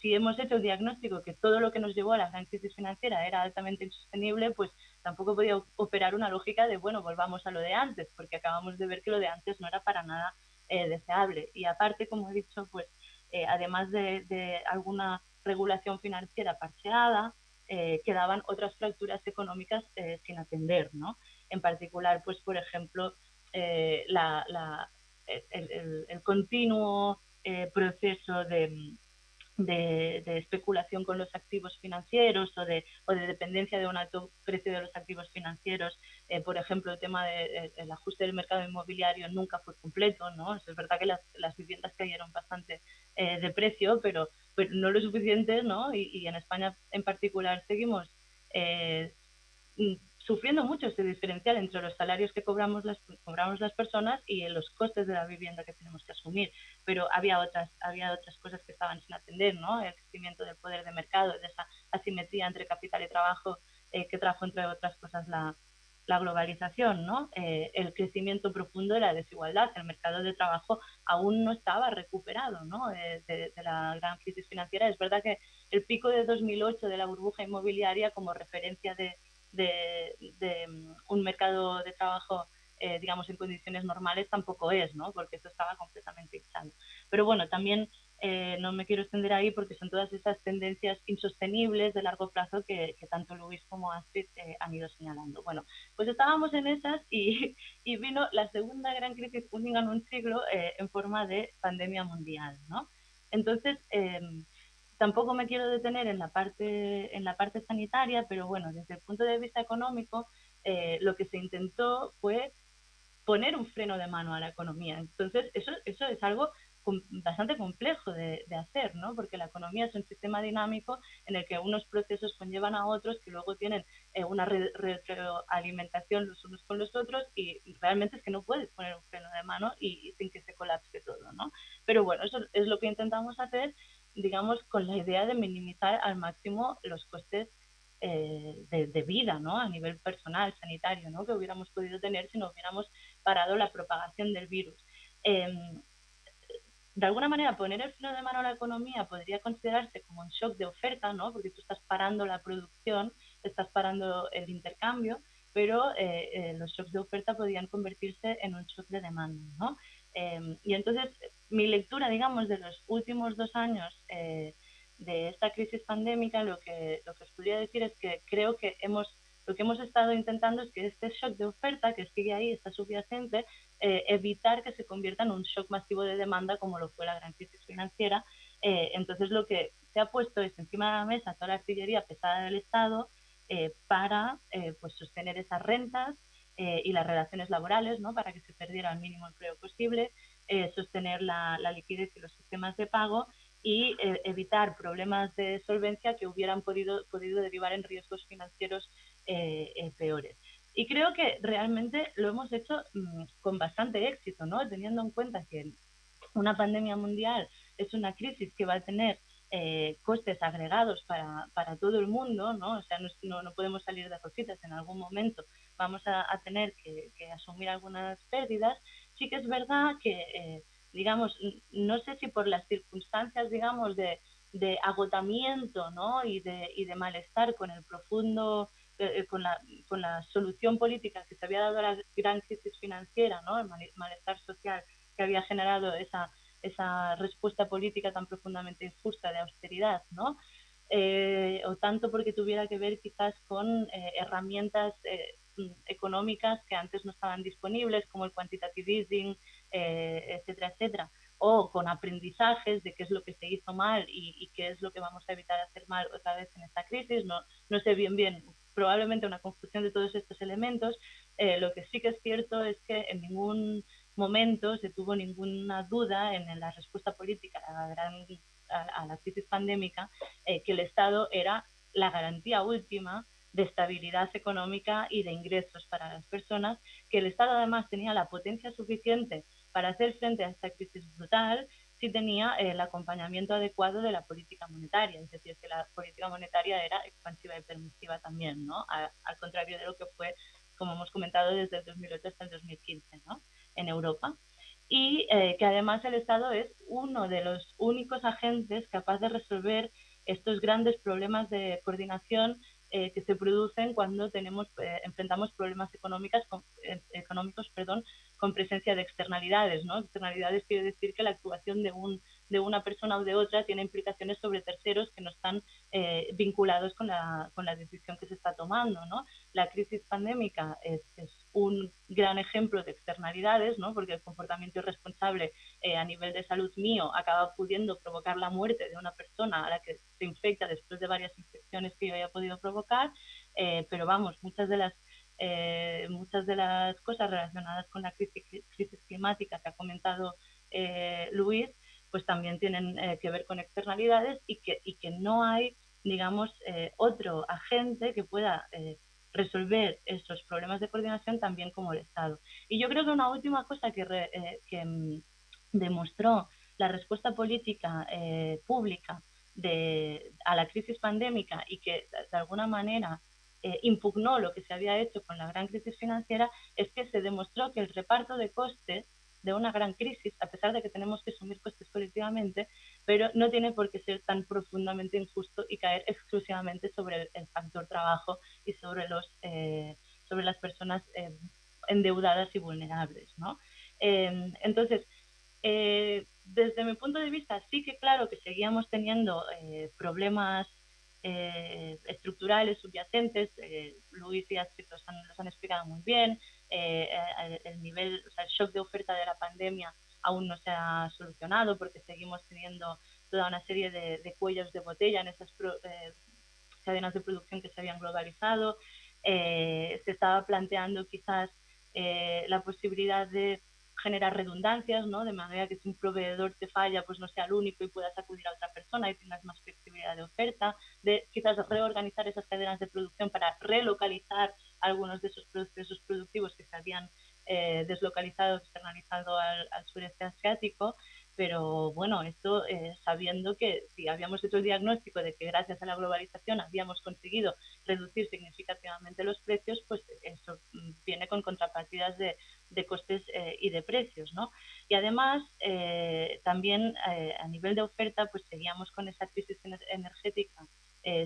si hemos hecho el diagnóstico que todo lo que nos llevó a la gran crisis financiera era altamente insostenible, pues tampoco podía operar una lógica de, bueno, volvamos a lo de antes, porque acabamos de ver que lo de antes no era para nada eh, deseable. Y aparte, como he dicho, pues eh, además de, alguna regulación financiera parcheada, eh, quedaban otras fracturas económicas sin atender, ¿no? En particular, pues por ejemplo, la, el, continuo proceso de, de, especulación con los activos financieros o de, o de dependencia de un alto precio de los activos financieros. Eh, por ejemplo, el tema del ajuste del mercado inmobiliario nunca fue completo, ¿no? Es verdad que las, las viviendas cayeron bastante eh, de precio, pero, pero, no lo suficiente, ¿no? Y, y en España en particular seguimos eh, sufriendo mucho ese diferencial entre los salarios que cobramos las, cobramos las personas y los costes de la vivienda que tenemos que asumir. Pero había otras, había otras cosas que estaban sin atender, ¿no? El crecimiento del poder de mercado, de esa asimetría entre capital y trabajo eh, que trajo, entre otras cosas, la, la globalización, ¿no? Eh, el crecimiento profundo de la desigualdad. El mercado de trabajo aún no estaba recuperado ¿no? Eh, de, de, la gran crisis financiera. Es verdad que el pico de 2008 de la burbuja inmobiliaria como referencia de, de, mm, un mercado de trabajo, eh, digamos, en condiciones normales tampoco es, ¿no? Porque eso estaba completamente hinchado. Pero bueno, también eh, no me quiero extender ahí porque son todas esas tendencias insostenibles de largo plazo que, tanto Luis como Astrid eh, han ido señalando. Bueno, pues estábamos en esas y, y vino la segunda gran crisis única en un siglo en forma de pandemia mundial, ¿no? Entonces, em, Tampoco me quiero detener en la parte, en la parte sanitaria, pero bueno, desde el punto de vista económico, eh, lo que se intentó fue poner un freno de mano a la economía. Entonces, eso, eso es algo bastante complejo de, hacer, ¿no? Porque la economía es un sistema dinámico en el que unos procesos conllevan a otros que luego tienen eh, una retroalimentación los unos con los otros y realmente es que no puedes poner un freno de mano y, sin que se colapse todo, ¿no? Pero bueno, eso es lo que intentamos hacer digamos, con la idea de minimizar al máximo los costes eh, de, vida, ¿no? A nivel personal, sanitario, ¿no? Que hubiéramos podido tener si no hubiéramos parado la propagación del virus. Em, de alguna manera, poner el freno de mano a la economía podría considerarse como un shock de oferta, ¿no? Porque tú estás parando la producción, estás parando el intercambio, pero eh, eh, los shocks de oferta podrían convertirse en un shock de demanda, ¿no? Em, y entonces mi lectura, digamos, de los últimos dos años eh, de esta crisis pandémica, lo que, lo que os podría decir es que creo que hemos, lo que hemos estado intentando es que este shock de oferta que sigue ahí, está subyacente, eh, evitar que se convierta en un shock masivo de demanda como lo fue la gran crisis financiera. Eh, entonces lo que se ha puesto es encima de la mesa toda la artillería pesada del Estado para pues sostener esas rentas, eh, y las relaciones laborales, ¿no? para que se perdiera el mínimo empleo posible, eh, sostener la, liquidez y los sistemas de pago y eh, evitar problemas de solvencia que hubieran podido, podido derivar en riesgos financieros peores. Y creo que realmente lo hemos hecho mm, con bastante éxito, ¿no? teniendo en cuenta que una pandemia mundial es una crisis que va a tener eh, costes agregados para, para, todo el mundo, ¿no? O sea, no, no, podemos salir de rositas en algún momento, vamos a, tener que, asumir algunas pérdidas. Sí que es verdad que, eh, digamos, no sé si por las circunstancias, digamos, de, agotamiento, ¿no? Y de, y de malestar con el profundo eh, con, la, con la solución política que se había dado a la gran crisis financiera, ¿no? el malestar social que había generado esa, esa respuesta política tan profundamente injusta de austeridad, ¿no? Eh, o tanto porque tuviera que ver quizás con eh, herramientas eh, económicas que antes no estaban disponibles, como el quantitative easing, etcétera, etcétera, o con aprendizajes de qué es lo que se hizo mal y, qué es lo que vamos a evitar hacer mal otra vez en esta crisis. No, no sé bien bien, probablemente una confusión de todos estos elementos. lo que sí que es cierto es que en ningún momento se tuvo ninguna duda en la respuesta política a la, gran, a, la crisis pandémica eh, que el Estado era la garantía última de estabilidad económica y de ingresos para las personas, que el Estado además tenía la potencia suficiente para hacer frente a esta crisis brutal si tenía el acompañamiento adecuado de la política monetaria, es decir, que la política monetaria era expansiva y permisiva también, ¿no? al contrario de lo que fue, como hemos comentado, desde el 2008 hasta el 2015, ¿no? en Europa. y eh, que además el Estado es uno de los únicos agentes capaz de resolver estos grandes problemas de coordinación eh, que se producen cuando tenemos eh, enfrentamos problemas económicos con, económicos perdón con presencia de externalidades no externalidades quiere decir que la actuación de un de una persona o de otra tiene implicaciones sobre terceros que no están vinculados con la, con la decisión que se está tomando no la crisis pandémica es, un gran ejemplo de externalidades, ¿no? porque el comportamiento irresponsable eh, a nivel de salud mío acaba pudiendo provocar la muerte de una persona a la que se infecta después de varias infecciones que yo haya podido provocar, eh, pero vamos, muchas de las eh, muchas de las cosas relacionadas con la crisis climática que ha comentado Luis, pues también tienen que ver con externalidades y que, y que no hay, digamos, otro agente que pueda resolver esos problemas de coordinación también como el Estado. Y yo creo que una última cosa que, eh, mm, demostró la respuesta política eh, pública de, a la crisis pandémica y que de alguna manera eh, impugnó lo que se había hecho con la gran crisis financiera es que se demostró que el reparto de costes de una gran crisis, a pesar de que tenemos que asumir colectivamente, pero no tiene por qué ser tan profundamente injusto y caer exclusivamente sobre el, factor trabajo y sobre, los, eh, sobre las personas eh, endeudadas y vulnerables. ¿no? Em, entonces, eh, desde mi punto de vista, sí que claro que seguíamos teniendo problemas estructurales subyacentes, Luis y Astrid los han, los han explicado muy bien, eh, el nivel, o sea, el shock de oferta de la pandemia aún no se ha solucionado porque seguimos teniendo toda una serie de, cuellos de botella en esas eh, cadenas de producción que se habían globalizado. Eh, se estaba planteando quizás la posibilidad de generar redundancias, ¿no? De manera que si un proveedor te falla, pues no sea el único y puedas acudir a otra persona y tengas más flexibilidad de oferta, de quizás reorganizar esas cadenas de producción para relocalizar algunos de esos procesos productivos que se habían eh, deslocalizado, externalizado al, sureste asiático, pero bueno, esto eh, sabiendo que si habíamos hecho el diagnóstico de que gracias a la globalización habíamos conseguido reducir significativamente los precios, pues eso mm, viene con contrapartidas de, de costes eh, y de precios, ¿no? Y además, también a nivel de oferta, pues seguíamos con esa crisis energética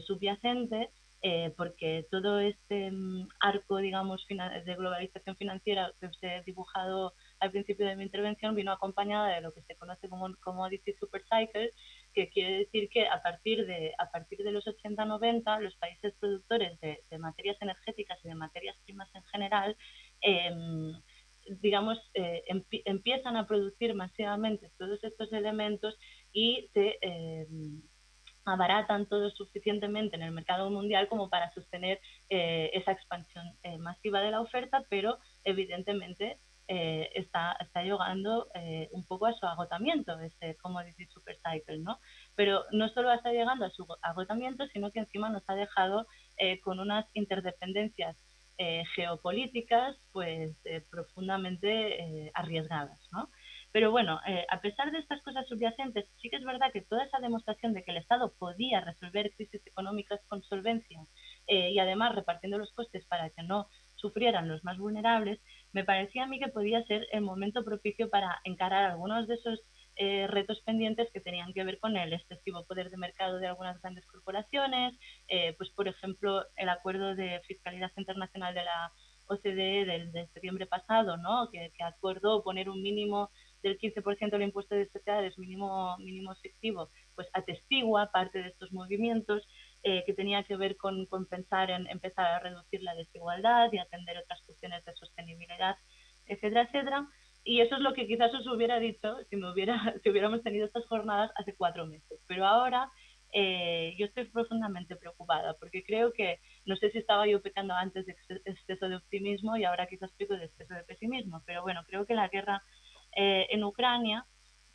subyacente eh, porque todo este mm, arco, digamos, de globalización financiera que os he dibujado al principio de mi intervención vino acompañada de lo que se conoce como Commodity Supercycle, que quiere decir que a partir de, a partir de los 80-90 los países productores de, materias energéticas y de materias primas en general em, digamos, eh, empiezan a producir masivamente todos estos elementos y se em, abaratan todo suficientemente en el mercado mundial como para sostener eh, esa expansión eh, masiva de la oferta, pero evidentemente eh, está, está llegando un poco a su agotamiento, ese commodity super cycle, ¿no? Pero no solo está llegando a su agotamiento, sino que encima nos ha dejado con unas interdependencias geopolíticas pues profundamente arriesgadas, ¿no? Pero bueno, eh, a pesar de estas cosas subyacentes, sí que es verdad que toda esa demostración de que el Estado podía resolver crisis económicas con solvencia eh, y además repartiendo los costes para que no sufrieran los más vulnerables, me parecía a mí que podía ser el momento propicio para encarar algunos de esos eh, retos pendientes que tenían que ver con el excesivo poder de mercado de algunas grandes corporaciones, pues por ejemplo el acuerdo de fiscalidad internacional de la OCDE del, de septiembre pasado, ¿no? que, que acordó poner un mínimo del 15% del impuesto de sociedades mínimo, mínimo efectivo, pues atestigua parte de estos movimientos eh, que tenía que ver con, pensar en empezar a reducir la desigualdad y atender otras cuestiones de sostenibilidad, etcétera, etcétera. Y eso es lo que quizás os hubiera dicho si, me hubiera, si hubiéramos tenido estas jornadas hace cuatro meses. Pero ahora eh, yo estoy profundamente preocupada porque creo que, no sé si estaba yo pecando antes de exceso de optimismo y ahora quizás peco de exceso de pesimismo, pero bueno, creo que la guerra eh, en Ucrania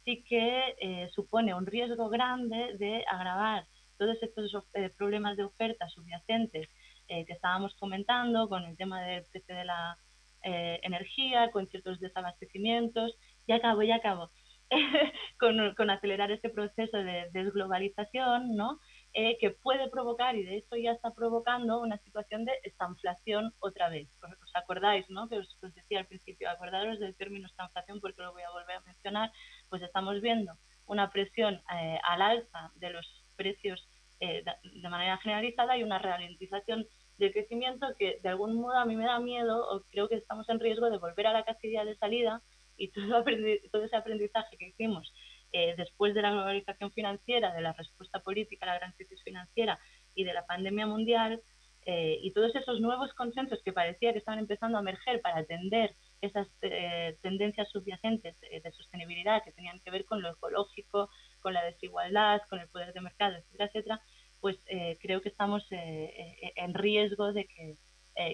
sí que eh, supone un riesgo grande de agravar todos estos eh, problemas de oferta subyacentes que estábamos comentando con el tema del precio de la energía, con ciertos desabastecimientos. Y acabo, ya acabo. con, con, acelerar este proceso de desglobalización, ¿no? Eh, que puede provocar, y de hecho ya está provocando, una situación de estanflación otra vez. ¿Os acordáis, no? Que os, decía al principio, acordaros del término estanflación porque lo voy a volver a mencionar, pues estamos viendo una presión eh, al alza de los precios eh, de manera generalizada y una ralentización del crecimiento que de algún modo a mí me da miedo o creo que estamos en riesgo de volver a la casilla de salida y todo, todo ese aprendizaje que hicimos eh, después de la globalización financiera, de la respuesta política a la gran crisis financiera y de la pandemia mundial, eh, y todos esos nuevos consensos que parecía que estaban empezando a emerger para atender esas eh, tendencias subyacentes de, sostenibilidad que tenían que ver con lo ecológico, con la desigualdad, con el poder de mercado, etcétera, etcétera, pues creo que estamos en riesgo de que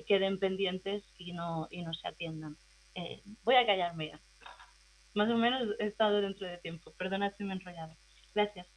queden pendientes y no, y no se atiendan. voy a callarme ya más o menos he estado dentro de tiempo. Perdona si me he enrollado. Gracias.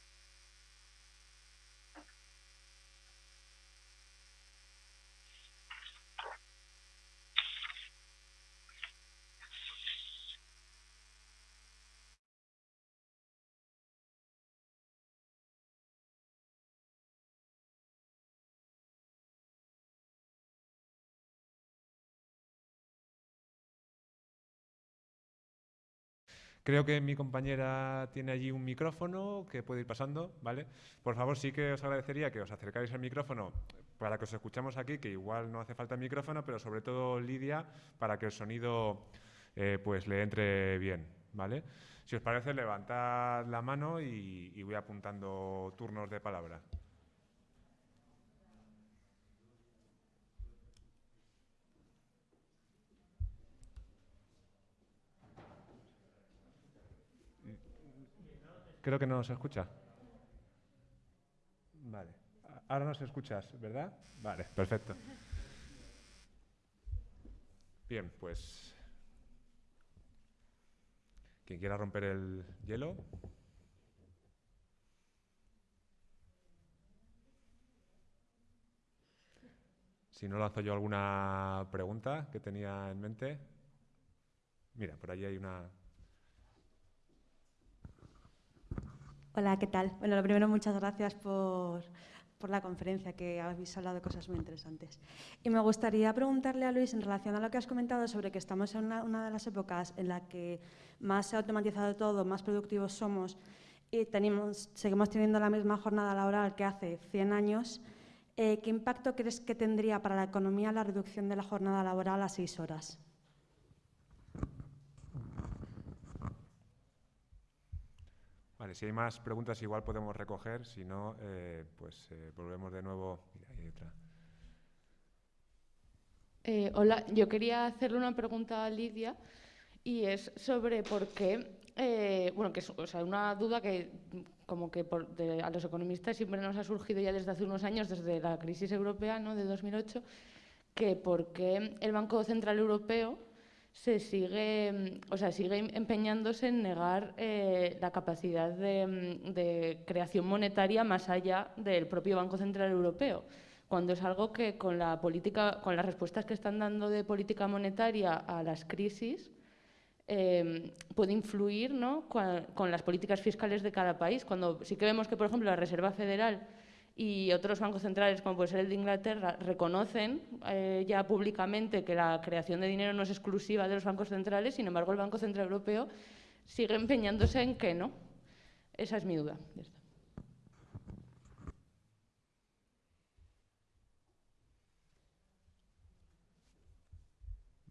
Creo que mi compañera tiene allí un micrófono que puede ir pasando, ¿vale? Por favor, sí que os agradecería que os acercáis al micrófono para que os escuchemos aquí, que igual no hace falta el micrófono, pero sobre todo Lidia, para que el sonido eh, pues le entre bien, ¿vale? Si os parece, levantad la mano y voy apuntando turnos de palabra. Creo que no nos escucha. Vale. Ahora nos escuchas, ¿verdad? Vale, perfecto. Bien, pues... Quien quiera romper el hielo. Si no lanzo yo alguna pregunta que tenía en mente. Mira, por allí hay una
Hola, ¿qué tal? Bueno, lo primero, muchas gracias por, la conferencia, que habéis hablado de cosas muy interesantes. Y me gustaría preguntarle a Luis, en relación a lo que has comentado sobre que estamos en una, de las épocas en la que más se ha automatizado todo, más productivos somos y seguimos teniendo la misma jornada laboral que hace 100 años, eh, ¿qué impacto crees que tendría para la economía la reducción de la jornada laboral a seis horas?
Vale, si hay más preguntas igual podemos recoger, si no, eh, pues eh, volvemos de nuevo.
Eh, hola, yo quería hacerle una pregunta a Lidia y es sobre por qué, bueno, que es una duda que como que a los economistas siempre nos ha surgido ya desde hace unos años, desde la crisis europea ¿no? de 2008, que por qué el Banco Central Europeo se sigue, o sea, sigue empeñándose en negar eh, la capacidad de, creación monetaria más allá del propio Banco Central Europeo, cuando es algo que con la política, con las respuestas que están dando de política monetaria a las crisis, eh, puede influir ¿no? con, con las políticas fiscales de cada país. Cuando sí que vemos que, por ejemplo, la Reserva Federal y otros bancos centrales, como puede ser el de Inglaterra, reconocen eh, ya públicamente que la creación de dinero no es exclusiva de los bancos centrales, sin embargo el Banco Central Europeo sigue empeñándose en que no. Esa es mi duda.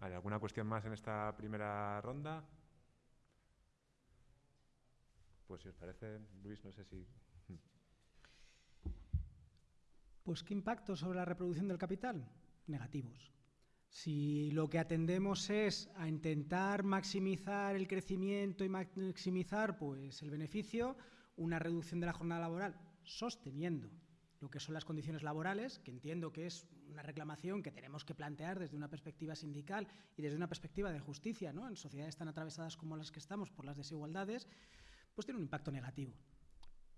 Vale, ¿alguna cuestión más en esta primera ronda? Pues si os parece, Luis, no sé si
Pues ¿qué impacto sobre la reproducción del capital? Negativos. Si lo que atendemos es a intentar maximizar el crecimiento y maximizar pues, el beneficio, una reducción de la jornada laboral sosteniendo lo que son las condiciones laborales, que entiendo que es una reclamación que tenemos que plantear desde una perspectiva sindical y desde una perspectiva de justicia, ¿no? en sociedades tan atravesadas como las que estamos por las desigualdades, pues tiene un impacto negativo.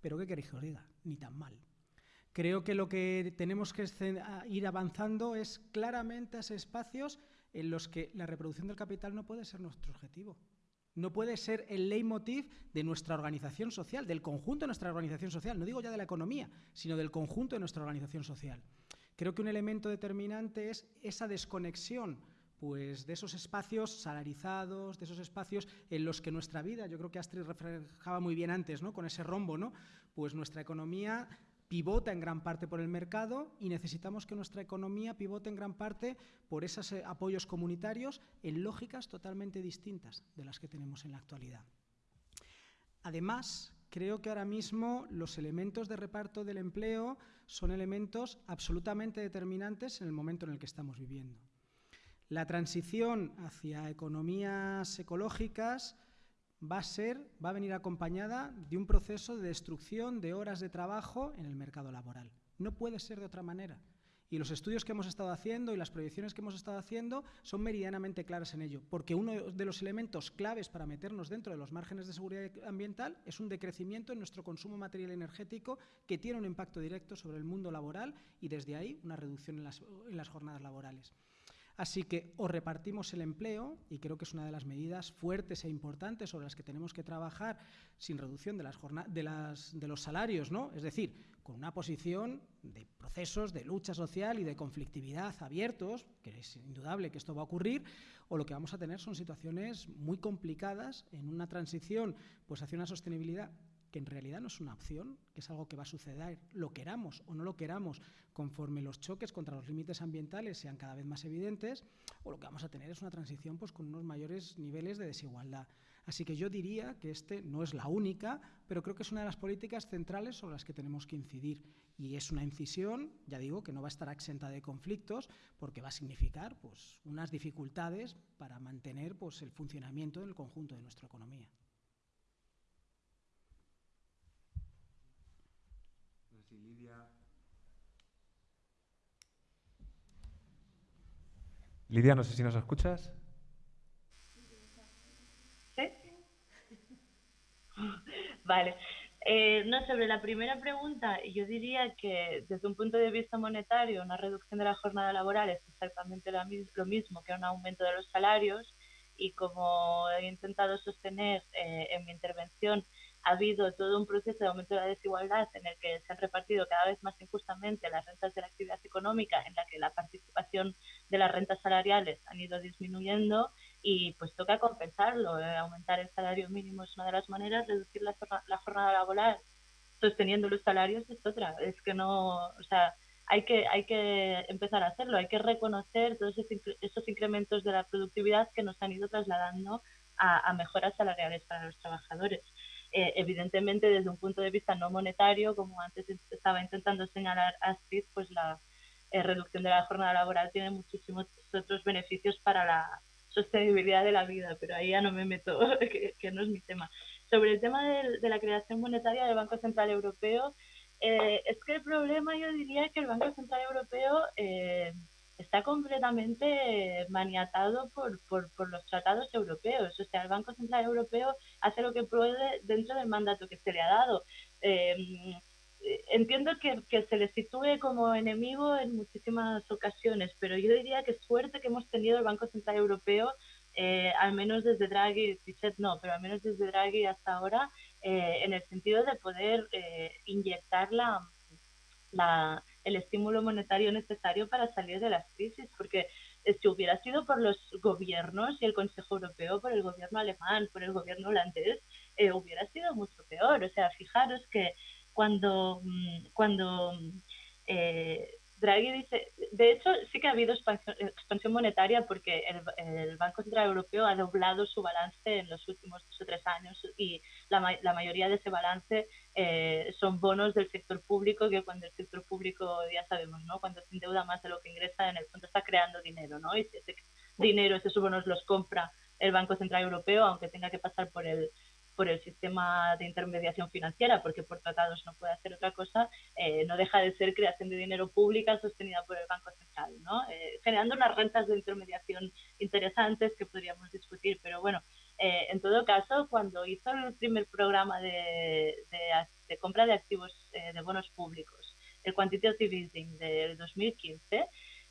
Pero ¿qué queréis que os diga? Ni tan mal. Creo que lo que tenemos que ir avanzando es claramente a esos espacios en los que la reproducción del capital no puede ser nuestro objetivo. no puede ser el leitmotiv de nuestra organización social, del conjunto de nuestra organización social, no digo ya de la economía, sino del conjunto de nuestra organización social. Creo que un elemento determinante es esa desconexión pues de esos espacios salarizados, de esos espacios en los que nuestra vida, yo creo que Astrid reflejaba muy bien antes, ¿no? con ese rombo, ¿no? pues nuestra economía pivota en gran parte por el mercado y necesitamos que nuestra economía pivote en gran parte por esos eh, apoyos comunitarios en lógicas totalmente distintas de las que tenemos en la actualidad. Además, creo que ahora mismo los elementos de reparto del empleo son elementos absolutamente determinantes en el momento en el que estamos viviendo. La transición hacia economías ecológicas va a ser, va a venir acompañada de un proceso de destrucción de horas de trabajo en el mercado laboral. No puede ser de otra manera. Y los estudios que hemos estado haciendo y las proyecciones que hemos estado haciendo son meridianamente claras en ello, porque uno de los elementos claves para meternos dentro de los márgenes de seguridad ambiental es un decrecimiento en nuestro consumo material energético que tiene un impacto directo sobre el mundo laboral y desde ahí una reducción en las, en las jornadas laborales. Así que o repartimos el empleo, y creo que es una de las medidas fuertes e importantes sobre las que tenemos que trabajar sin reducción de, las de, las, de los salarios, ¿no? es decir, con una posición de procesos de lucha social y de conflictividad abiertos, que es indudable que esto va a ocurrir, o lo que vamos a tener son situaciones muy complicadas en una transición pues, hacia una sostenibilidad que en realidad no es una opción, que es algo que va a suceder, lo queramos o no lo queramos, conforme los choques contra los límites ambientales sean cada vez más evidentes, o lo que vamos a tener es una transición pues, con unos mayores niveles de desigualdad. Así que yo diría que este no es la única, pero creo que es una de las políticas centrales sobre las que tenemos que incidir. Y es una incisión, ya digo, que no va a estar exenta de conflictos, porque va a significar pues, unas dificultades para mantener pues, el funcionamiento del conjunto de nuestra economía.
Lidia. Lidia, no sé si nos escuchas.
¿Sí? Vale. Eh, no, sobre la primera pregunta, yo diría que desde un punto de vista monetario, una reducción de la jornada laboral es exactamente lo mismo que un aumento de los salarios y como he intentado sostener eh, en mi intervención, ha habido todo un proceso de aumento de la desigualdad en el que se han repartido cada vez más injustamente las rentas de la actividad económica, en la que la participación de las rentas salariales han ido disminuyendo y pues toca compensarlo. Eh, aumentar el salario mínimo es una de las maneras, reducir la, jornada laboral sosteniendo los salarios es otra. Es que no, o sea, hay que, hay que empezar a hacerlo, hay que reconocer todos esos incrementos de la productividad que nos han ido trasladando a mejoras salariales para los trabajadores. Eh, evidentemente desde un punto de vista no monetario, como antes estaba intentando señalar Astrid, pues la eh, reducción de la jornada laboral tiene muchísimos otros beneficios para la sostenibilidad de la vida, pero ahí ya no me meto, que, no es mi tema. Sobre el tema de, la creación monetaria del Banco Central Europeo, eh, es que el problema yo diría que el Banco Central Europeo está completamente maniatado por, por, los tratados europeos. O sea, el Banco Central Europeo hace lo que puede dentro del mandato que se le ha dado. Eh, entiendo que, que, se le sitúe como enemigo en muchísimas ocasiones, pero yo diría que suerte que hemos tenido el Banco Central Europeo, eh, al menos desde Draghi, Trichet no, pero al menos desde Draghi hasta ahora, eh, en el sentido de poder inyectar la, la, el estímulo monetario necesario para salir de las crisis, porque si hubiera sido por los gobiernos y el Consejo Europeo, por el gobierno alemán, por el gobierno holandés, eh, hubiera sido mucho peor. O sea, fijaros que cuando, mm, cuando eh, Draghi dice, de hecho sí que ha habido expansión, monetaria porque el, Banco Central Europeo ha doblado su balance en los últimos dos o tres años y la, la mayoría de ese balance eh, son bonos del sector público que cuando el sector público, ya sabemos, ¿no? cuando se endeuda más de lo que ingresa, en el fondo está creando dinero, ¿no? Y si ese dinero, esos bonos los compra el Banco Central Europeo, aunque tenga que pasar por el por el sistema de intermediación financiera, porque por tratados no puede hacer otra cosa, eh, no deja de ser creación de dinero pública sostenida por el Banco Central, ¿no? Eh, generando unas rentas de intermediación interesantes que podríamos discutir, pero bueno, eh, en todo caso, cuando hizo el primer programa de, de, compra de activos de bonos públicos, el Quantitative Easing del 2015,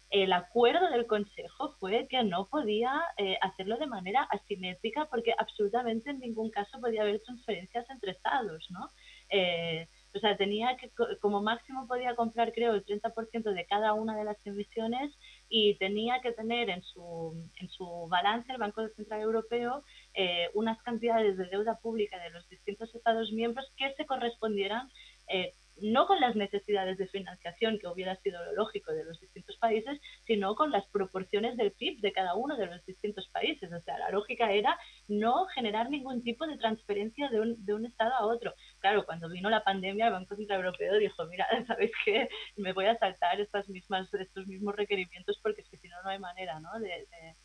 el acuerdo del Consejo fue que no podía eh, hacerlo de manera asimétrica porque absolutamente en ningún caso podía haber transferencias entre estados, ¿no? Eh, o sea, tenía que, como máximo podía comprar, creo, el 30% de cada una de las emisiones y tenía que tener en su, en su balance el Banco Central Europeo eh, unas cantidades de deuda pública de los distintos Estados miembros que se correspondieran eh, no con las necesidades de financiación que hubiera sido lo lógico de los distintos países, sino con las proporciones del PIB de cada uno de los distintos países. O sea, la lógica era no generar ningún tipo de transferencia de un, de un Estado a otro. Claro, cuando vino la pandemia, el Banco Central Europeo dijo, mira, ¿sabéis qué? Me voy a saltar estas mismas, estos mismos requerimientos porque es que si no, no hay manera ¿no? de de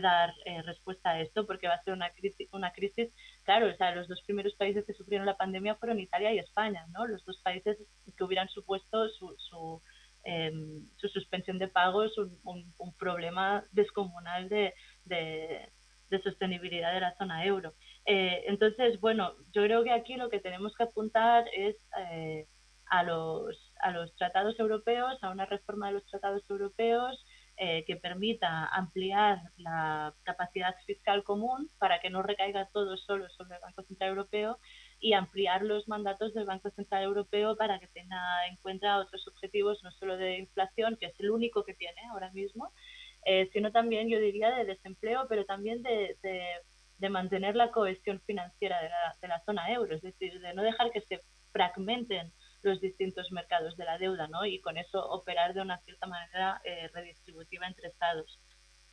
dar eh, respuesta a esto, porque va a ser una crisis, una crisis, claro, o sea, los dos primeros países que sufrieron la pandemia fueron Italia y España, ¿no? Los dos países que hubieran supuesto su, su, em, su suspensión de pagos, un, un, problema descomunal de, de, sostenibilidad de la zona euro. Eh, entonces, bueno, yo creo que aquí lo que tenemos que apuntar es eh, a, los, a los tratados europeos, a una reforma de los tratados europeos, eh, que permita ampliar la capacidad fiscal común para que no recaiga todo solo sobre el Banco Central Europeo y ampliar los mandatos del Banco Central Europeo para que tenga en cuenta otros objetivos, no solo de inflación, que es el único que tiene ahora mismo, eh, sino también, yo diría, de desempleo, pero también de, de, mantener la cohesión financiera de la, de la zona euro, es decir, de no dejar que se fragmenten los distintos mercados de la deuda, ¿no? Y con eso operar de una cierta manera eh, redistributiva entre estados.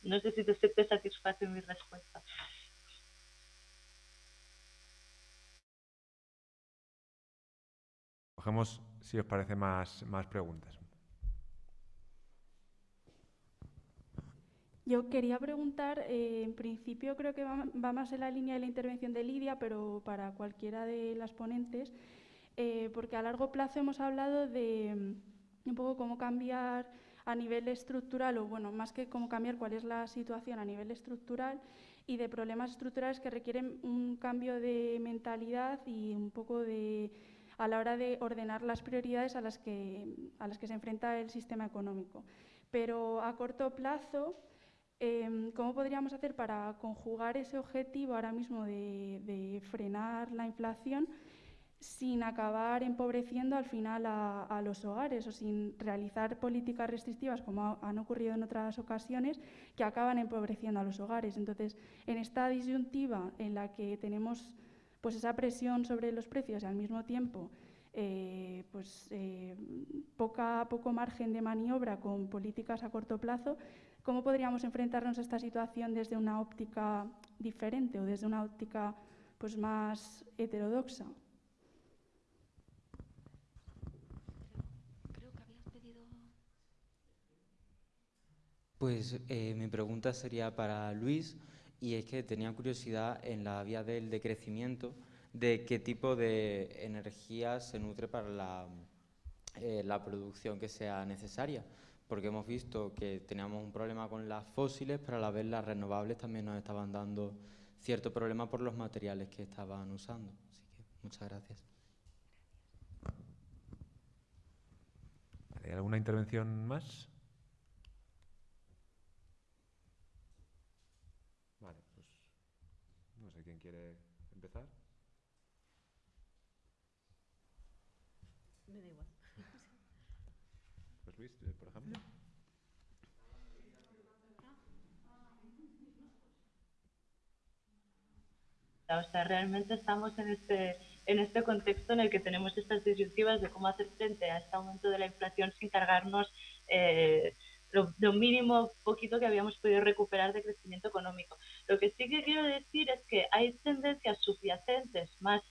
No sé si te, te satisface mi respuesta.
Cogemos, si os parece, más, más preguntas.
Yo quería preguntar, eh, en principio creo que va, va, más en la línea de la intervención de Lidia, pero para cualquiera de las ponentes, eh, porque a largo plazo hemos hablado de mm, un poco cómo cambiar a nivel estructural, o bueno, más que cómo cambiar, cuál es la situación a nivel estructural y de problemas estructurales que requieren un cambio de mentalidad y un poco de a la hora de ordenar las prioridades a las que, a las que se enfrenta el sistema económico. Pero a corto plazo, em, ¿cómo podríamos hacer para conjugar ese objetivo ahora mismo de frenar la inflación? Sin acabar empobreciendo al final a, los hogares o sin realizar políticas restrictivas como han ocurrido en otras ocasiones que acaban empobreciendo a los hogares. Entonces, en esta disyuntiva en la que tenemos pues esa presión sobre los precios y al mismo tiempo eh, pues eh, poco margen de maniobra con políticas a corto plazo, ¿cómo podríamos enfrentarnos a esta situación desde una óptica diferente o desde una óptica pues más heterodoxa?
Pues eh, mi pregunta sería para Luis y es que tenía curiosidad en la vía del decrecimiento de qué tipo de energía se nutre para la, eh, la producción que sea necesaria, porque hemos visto que teníamos un problema con las fósiles, pero a la vez las renovables también nos estaban dando cierto problema por los materiales que estaban usando. Así que muchas gracias.
¿Hay alguna intervención más? Quiere empezar?
Me da igual.
Pues Luis, eh, por ejemplo.
O sea, realmente estamos en este, en este contexto en el que tenemos estas disyuntivas de cómo hacer frente a este aumento de la inflación sin cargarnos eh, lo, mínimo poquito que habíamos podido recuperar de crecimiento económico. Lo que sí que quiero decir es que hay tendencias subyacentes más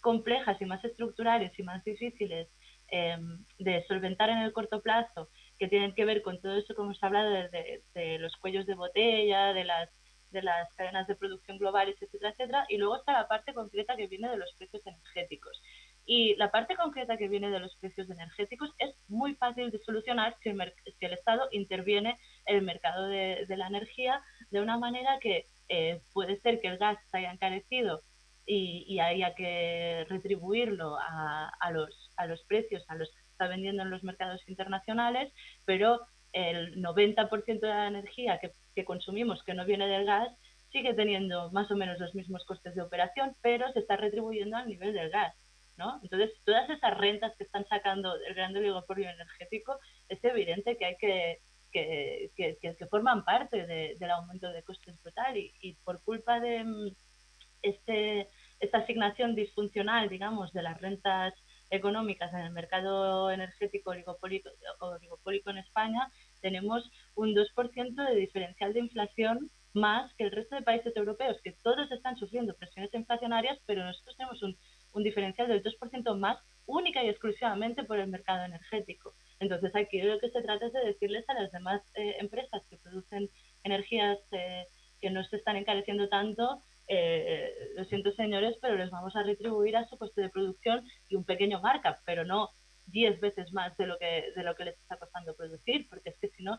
complejas y más estructurales y más difíciles em, de solventar en el corto plazo, que tienen que ver con todo eso que hemos hablado de, de, los cuellos de botella, de las, de las cadenas de producción globales, etcétera, etcétera, y luego está la parte concreta que viene de los precios energéticos. Y la parte concreta que viene de los precios energéticos es muy fácil de solucionar si el, si el Estado interviene en el mercado de, la energía de una manera que eh, puede ser que el gas se haya encarecido y, haya que retribuirlo a, los, precios a los que está vendiendo en los mercados internacionales, pero el 90% de la energía que consumimos que no viene del gas sigue teniendo más o menos los mismos costes de operación, pero se está retribuyendo al nivel del gas. ¿No? Entonces, todas esas rentas que están sacando del gran oligopolio energético, es evidente que hay que, que, que, forman parte del aumento de costes brutal y, y por culpa de mm, este, esta asignación disfuncional, digamos, de las rentas económicas en el mercado energético oligopólico, oligopólico en España, tenemos un 2% de diferencial de inflación más que el resto de países europeos, que todos están sufriendo presiones inflacionarias, pero nosotros tenemos un, un diferencial del 2% más única y exclusivamente por el mercado energético. Entonces aquí lo que se trata es de decirles a las demás eh, empresas que producen energías eh, que no se están encareciendo tanto, eh, lo siento señores, pero les vamos a retribuir a su coste de producción y un pequeño markup, pero no 10 veces más de lo que de lo que les está costando producir, porque es que si no,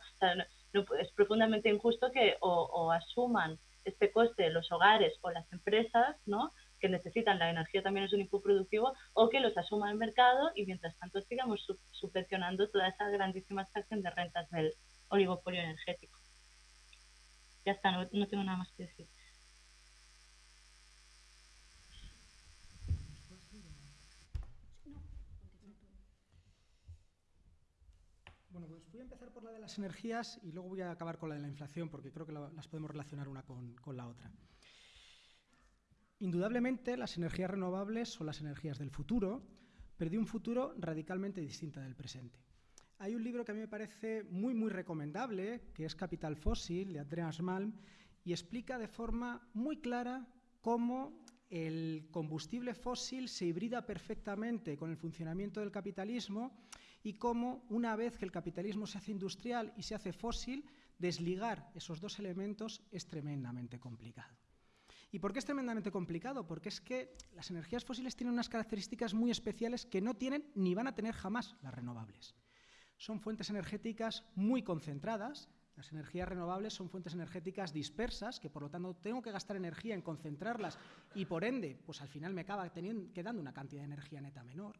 es profundamente injusto que o, asuman este coste los hogares o las empresas, ¿no? Que necesitan la energía también es un input productivo, o que los asuma el mercado y mientras tanto sigamos subvencionando toda esa grandísima extracción de rentas del oligopolio energético. Ya está, no, no tengo nada más que decir.
Bueno, pues voy a empezar por la de las energías y luego voy a acabar con la de la inflación porque creo que las podemos relacionar una con, con la otra. Indudablemente, las energías renovables son las energías del futuro, pero de un futuro radicalmente distinto del presente. Hay un libro que a mí me parece muy, muy recomendable, que es Capital Fósil, de Andreas Malm, y explica de forma muy clara cómo el combustible fósil se hibrida perfectamente con el funcionamiento del capitalismo y cómo, una vez que el capitalismo se hace industrial y se hace fósil, desligar esos dos elementos es tremendamente complicado. ¿Y por qué es tremendamente complicado? Porque es que las energías fósiles tienen unas características muy especiales que no tienen ni van a tener jamás las renovables. Son fuentes energéticas muy concentradas, las energías renovables son fuentes energéticas dispersas, que por lo tanto tengo que gastar energía en concentrarlas y por ende, pues al final me acaba quedando una cantidad de energía neta menor.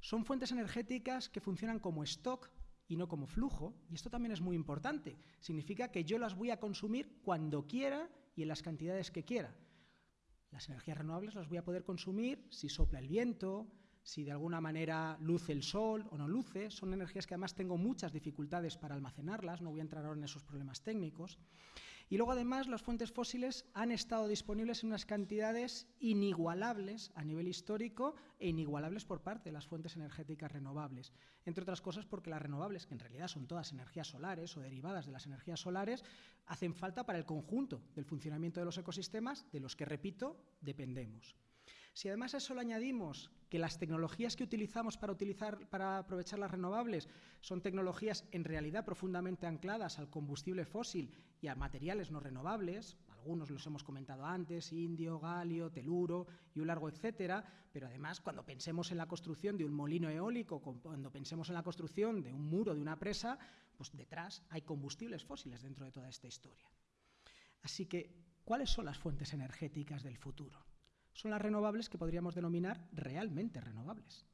Son fuentes energéticas que funcionan como stock y no como flujo, y esto también es muy importante. Significa que yo las voy a consumir cuando quiera y en las cantidades que quiera. Las energías renovables las voy a poder consumir si sopla el viento, si de alguna manera luce el sol o no luce. Son energías que además tengo muchas dificultades para almacenarlas, no voy a entrar ahora en esos problemas técnicos. Y luego además las fuentes fósiles han estado disponibles en unas cantidades inigualables a nivel histórico e inigualables por parte de las fuentes energéticas renovables. Entre otras cosas porque las renovables, que en realidad son todas energías solares o derivadas de las energías solares, hacen falta para el conjunto del funcionamiento de los ecosistemas de los que, repito, dependemos. Si además a eso le añadimos que las tecnologías que utilizamos para, utilizar, para aprovechar las renovables son tecnologías en realidad profundamente ancladas al combustible fósil y a materiales no renovables, algunos los hemos comentado antes, indio, galio, teluro y un largo etcétera, pero además cuando pensemos en la construcción de un molino eólico, cuando pensemos en la construcción de un muro, de una presa, pues detrás hay combustibles fósiles dentro de toda esta historia. Así que, ¿cuáles son las fuentes energéticas del futuro? Son las renovables que podríamos denominar realmente renovables.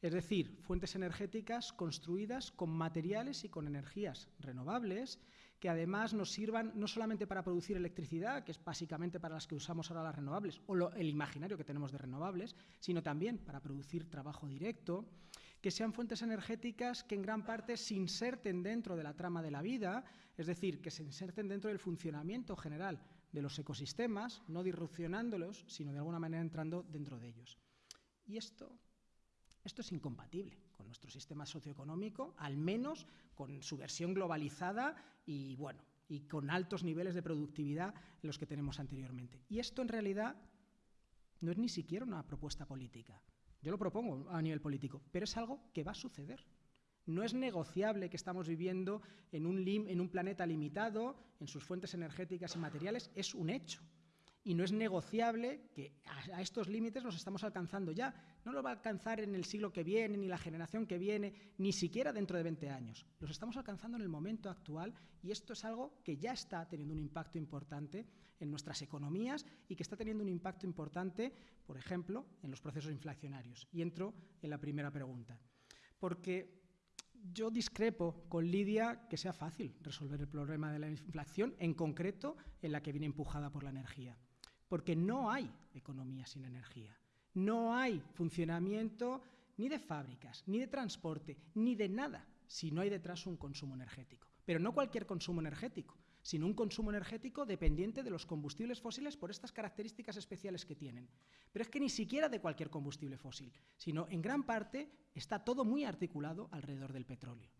Es decir, fuentes energéticas construidas con materiales y con energías renovables que además nos sirvan no solamente para producir electricidad, que es básicamente para las que usamos ahora las renovables, o el imaginario que tenemos de renovables, sino también para producir trabajo directo, que sean fuentes energéticas que en gran parte se inserten dentro de la trama de la vida, es decir, que se inserten dentro del funcionamiento general de los ecosistemas, no disrupcionándolos, sino de alguna manera entrando dentro de ellos. Y esto, esto es incompatible con nuestro sistema socioeconómico, al menos con su versión globalizada y, bueno, y con altos niveles de productividad los que tenemos anteriormente. Y esto en realidad no es ni siquiera una propuesta política. Yo lo propongo a nivel político, pero es algo que va a suceder. No es negociable que estamos viviendo en un, planeta limitado, en sus fuentes energéticas y materiales, es un hecho. Y no es negociable que a, estos límites los estamos alcanzando ya. No lo va a alcanzar en el siglo que viene, ni la generación que viene, ni siquiera dentro de 20 años. Los estamos alcanzando en el momento actual y esto es algo que ya está teniendo un impacto importante en nuestras economías y que está teniendo un impacto importante, por ejemplo, en los procesos inflacionarios. Y entro en la primera pregunta. Porque yo discrepo con Lidia que sea fácil resolver el problema de la inflación, en concreto en la que viene empujada por la energía, porque no hay economía sin energía, no hay funcionamiento ni de fábricas, ni de transporte, ni de nada si no hay detrás un consumo energético. Pero no cualquier consumo energético, sino un consumo energético dependiente de los combustibles fósiles por estas características especiales que tienen. Pero es que ni siquiera de cualquier combustible fósil, sino en gran parte está todo muy articulado alrededor del petróleo.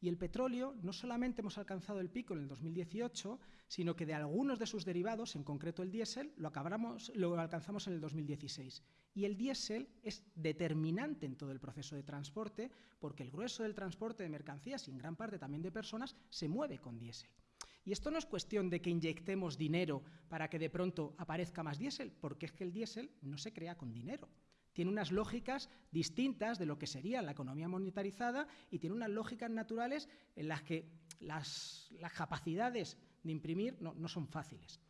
Y el petróleo no solamente hemos alcanzado el pico en el 2018, sino que de algunos de sus derivados, en concreto el diésel, lo, lo alcanzamos en el 2016. Y el diésel es determinante en todo el proceso de transporte porque el grueso del transporte de mercancías y en gran parte también de personas se mueve con diésel. Y esto no es cuestión de que inyectemos dinero para que de pronto aparezca más diésel, porque es que el diésel no se crea con dinero. Tiene unas lógicas distintas de lo que sería la economía monetarizada y tiene unas lógicas naturales en las que las, capacidades de imprimir no son fáciles.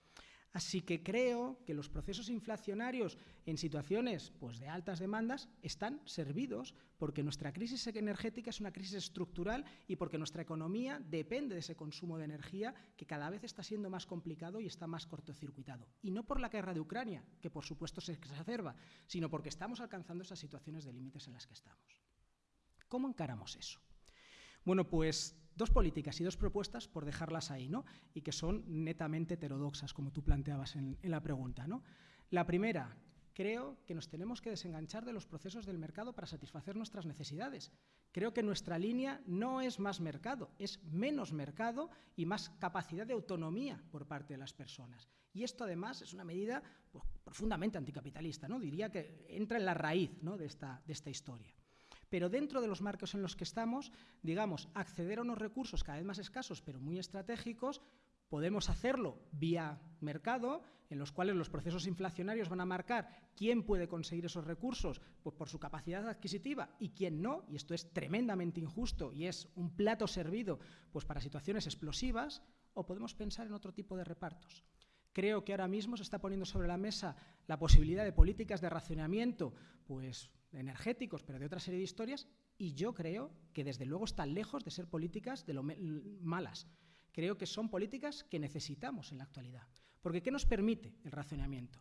Así que creo que los procesos inflacionarios en situaciones pues, de altas demandas están servidos porque nuestra crisis energética es una crisis estructural y porque nuestra economía depende de ese consumo de energía que cada vez está siendo más complicado y está más cortocircuitado. Y no por la guerra de Ucrania, que por supuesto se exacerba, sino porque estamos alcanzando esas situaciones de límites en las que estamos. ¿Cómo encaramos eso? Bueno, pues dos políticas y dos propuestas, por dejarlas ahí, ¿no? y que son netamente heterodoxas, como tú planteabas en, la pregunta. ¿no? La primera, creo que nos tenemos que desenganchar de los procesos del mercado para satisfacer nuestras necesidades. Creo que nuestra línea no es más mercado, es menos mercado y más capacidad de autonomía por parte de las personas. Y esto, además, es una medida pues, profundamente anticapitalista, ¿no? diría que entra en la raíz ¿no? de, esta, de esta historia. Pero dentro de los marcos en los que estamos, digamos, acceder a unos recursos cada vez más escasos, pero muy estratégicos, Podemos hacerlo vía mercado, en los cuales los procesos inflacionarios van a marcar quién puede conseguir esos recursos pues por su capacidad adquisitiva y quién no, y esto es tremendamente injusto y es un plato servido pues para situaciones explosivas, o podemos pensar en otro tipo de repartos. Creo que ahora mismo se está poniendo sobre la mesa la posibilidad de políticas de racionamiento, pues energéticos, pero de otra serie de historias, y yo creo que desde luego están lejos de ser políticas de lo malas. Creo que son políticas que necesitamos en la actualidad. Porque ¿qué nos permite el racionamiento?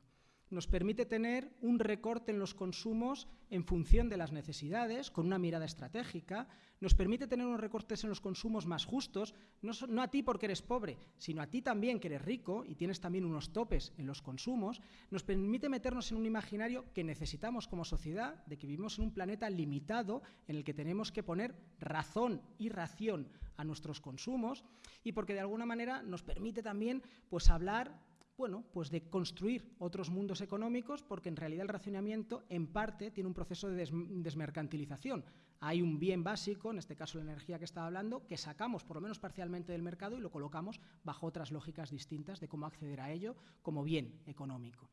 Nos permite tener un recorte en los consumos en función de las necesidades, con una mirada estratégica, nos permite tener unos recortes en los consumos más justos, no, a ti porque eres pobre, sino a ti también que eres rico y tienes también unos topes en los consumos, nos permite meternos en un imaginario que necesitamos como sociedad, de que vivimos en un planeta limitado en el que tenemos que poner razón y ración a nuestros consumos y porque de alguna manera nos permite también pues hablar bueno, pues de construir otros mundos económicos, porque en realidad el racionamiento, en parte, tiene un proceso de desmercantilización. Hay un bien básico, en este caso la energía que estaba hablando, que sacamos por lo menos parcialmente del mercado y lo colocamos bajo otras lógicas distintas de cómo acceder a ello como bien económico.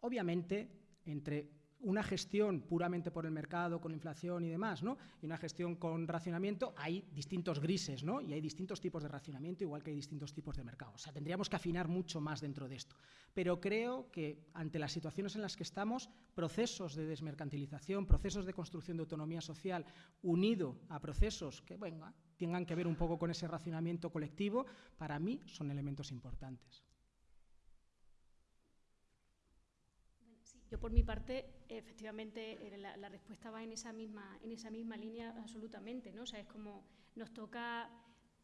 Obviamente, entre una gestión puramente por el mercado, con inflación y demás, ¿no? y una gestión con racionamiento, hay distintos grises ¿no? y hay distintos tipos de racionamiento, igual que hay distintos tipos de mercado. O sea, tendríamos que afinar mucho más dentro de esto. Pero creo que ante las situaciones en las que estamos, procesos de desmercantilización, procesos de construcción de autonomía social, unido a procesos que tengan que ver un poco con ese racionamiento colectivo, para mí son elementos importantes.
Yo, por mi parte, efectivamente, eh, la, respuesta va en esa misma, en esa misma línea absolutamente, ¿no? O sea, es como nos toca,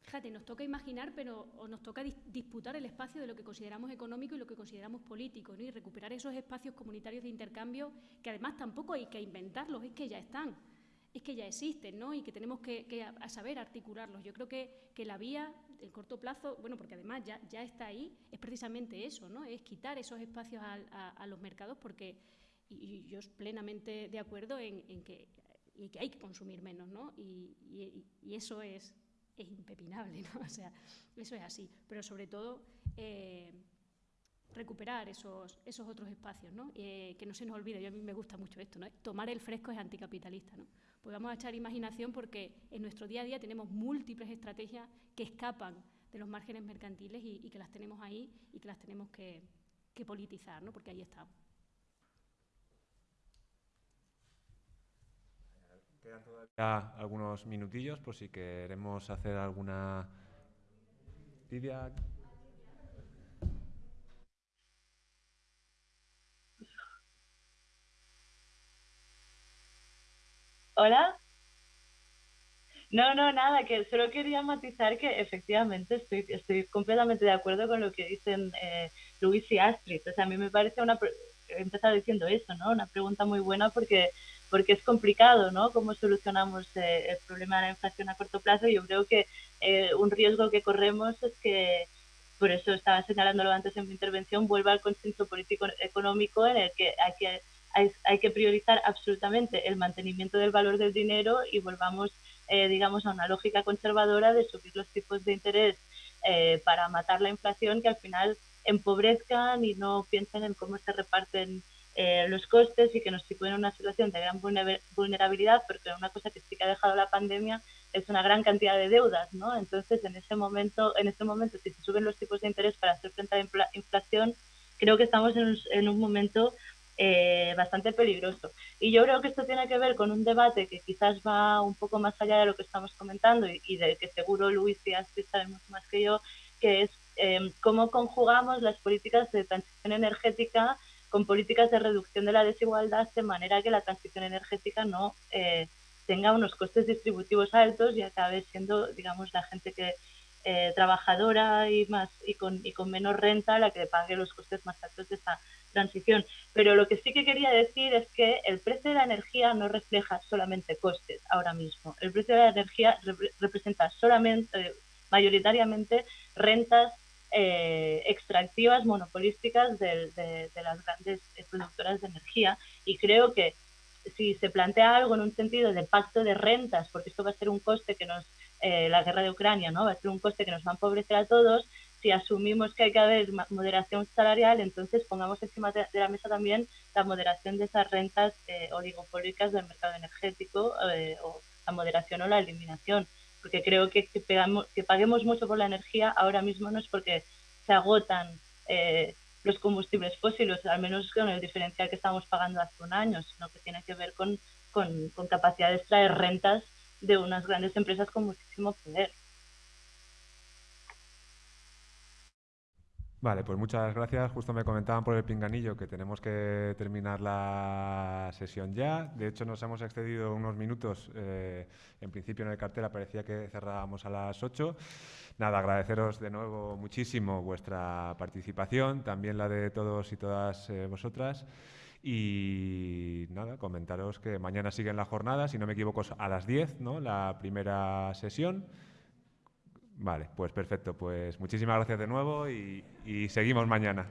fíjate, nos toca imaginar, pero o nos toca disputar el espacio de lo que consideramos económico y lo que consideramos político, ¿no? Y recuperar esos espacios comunitarios de intercambio que además tampoco hay que inventarlos, es que ya están es que ya existen ¿no? y que tenemos que, saber articularlos. Yo creo que, la vía, el corto plazo, bueno, porque además ya, está ahí, es precisamente eso, ¿no? es quitar esos espacios a, los mercados porque, y, yo estoy plenamente de acuerdo en, que, que hay que consumir menos, ¿no? y, eso es, es impepinable, ¿no? o sea, eso es así, pero sobre todo... Eh, recuperar esos, esos otros espacios, ¿no? Eh, que no se nos olvide, yo a mí me gusta mucho esto, ¿no? tomar el fresco es anticapitalista, ¿no? Pues echar imaginación porque en nuestro día a día tenemos múltiples estrategias que escapan de los márgenes mercantiles y, que las tenemos ahí y que las tenemos que, politizar, ¿no? porque ahí estamos.
Quedan todavía algunos minutillos por si queremos hacer alguna... Lidia.
Hola. No, no, nada, que solo quería matizar que efectivamente estoy, estoy completamente de acuerdo con lo que dicen eh, Luis y Astrid. O sea, a mí me parece una, he empezado diciendo eso, ¿no? Una pregunta muy buena porque, porque es complicado, ¿no? Cómo solucionamos eh, el problema de la inflación a corto plazo. Yo creo que eh, un riesgo que corremos es que, por eso estaba señalándolo antes en mi intervención, vuelva al consenso político económico en el que hay que, hay, hay que priorizar absolutamente el mantenimiento del valor del dinero y volvamos eh, digamos, a una lógica conservadora de subir los tipos de interés eh, para matar la inflación que al final empobrezcan y no piensen en cómo se reparten eh, los costes y que nos sitúen en una situación de gran vulnerabilidad, porque una cosa que sí que ha dejado la pandemia es una gran cantidad de deudas, ¿no? Entonces, en ese momento, en este momento, si se suben los tipos de interés para hacer frente a la inflación, creo que estamos en un, en un momento eh, bastante peligroso. Y yo creo que esto tiene que ver con un debate que quizás va un poco más allá de lo que estamos comentando y, de que seguro Luis y Astrid saben mucho más que yo, que es em, cómo conjugamos las políticas de transición energética con políticas de reducción de la desigualdad de manera que la transición energética no eh, tenga unos costes distributivos altos y acabe siendo, digamos, la gente que eh, trabajadora y más y con, y con menos renta la que pague los costes más altos de esta transición. Pero lo que sí que quería decir es que el precio de la energía no refleja solamente costes ahora mismo. El precio de la energía representa solamente, mayoritariamente, rentas eh, extractivas monopolísticas de, las grandes productoras de energía. Y creo que si se plantea algo en un sentido de pacto de rentas, porque esto va a ser un coste que nos, eh, la guerra de Ucrania, ¿no? Va a ser un coste que nos va a empobrecer a todos, si asumimos que hay que haber moderación salarial, entonces pongamos encima de, la mesa también la moderación de esas rentas eh, oligopólicas del mercado energético eh, o la moderación o la eliminación. Porque creo que que, que paguemos mucho por la energía ahora mismo no es porque se agotan eh, los combustibles fósiles, al menos con el diferencial que estamos pagando hace un año, sino que tiene que ver con, con, con capacidad de extraer rentas de unas grandes empresas con muchísimo poder.
Vale, pues muchas gracias. Justo me comentaban por el pinganillo que tenemos que terminar la sesión ya. De hecho, nos hemos excedido unos minutos. Eh, en principio en el cartel parecía que cerrábamos a las 8. Nada, agradeceros de nuevo muchísimo vuestra participación, también la de todos y todas eh, vosotras. Y nada, comentaros que mañana siguen la jornada, si no me equivoco, a las 10, ¿no? La primera sesión. Vale, pues perfecto. Pues muchísimas gracias de nuevo y, seguimos mañana.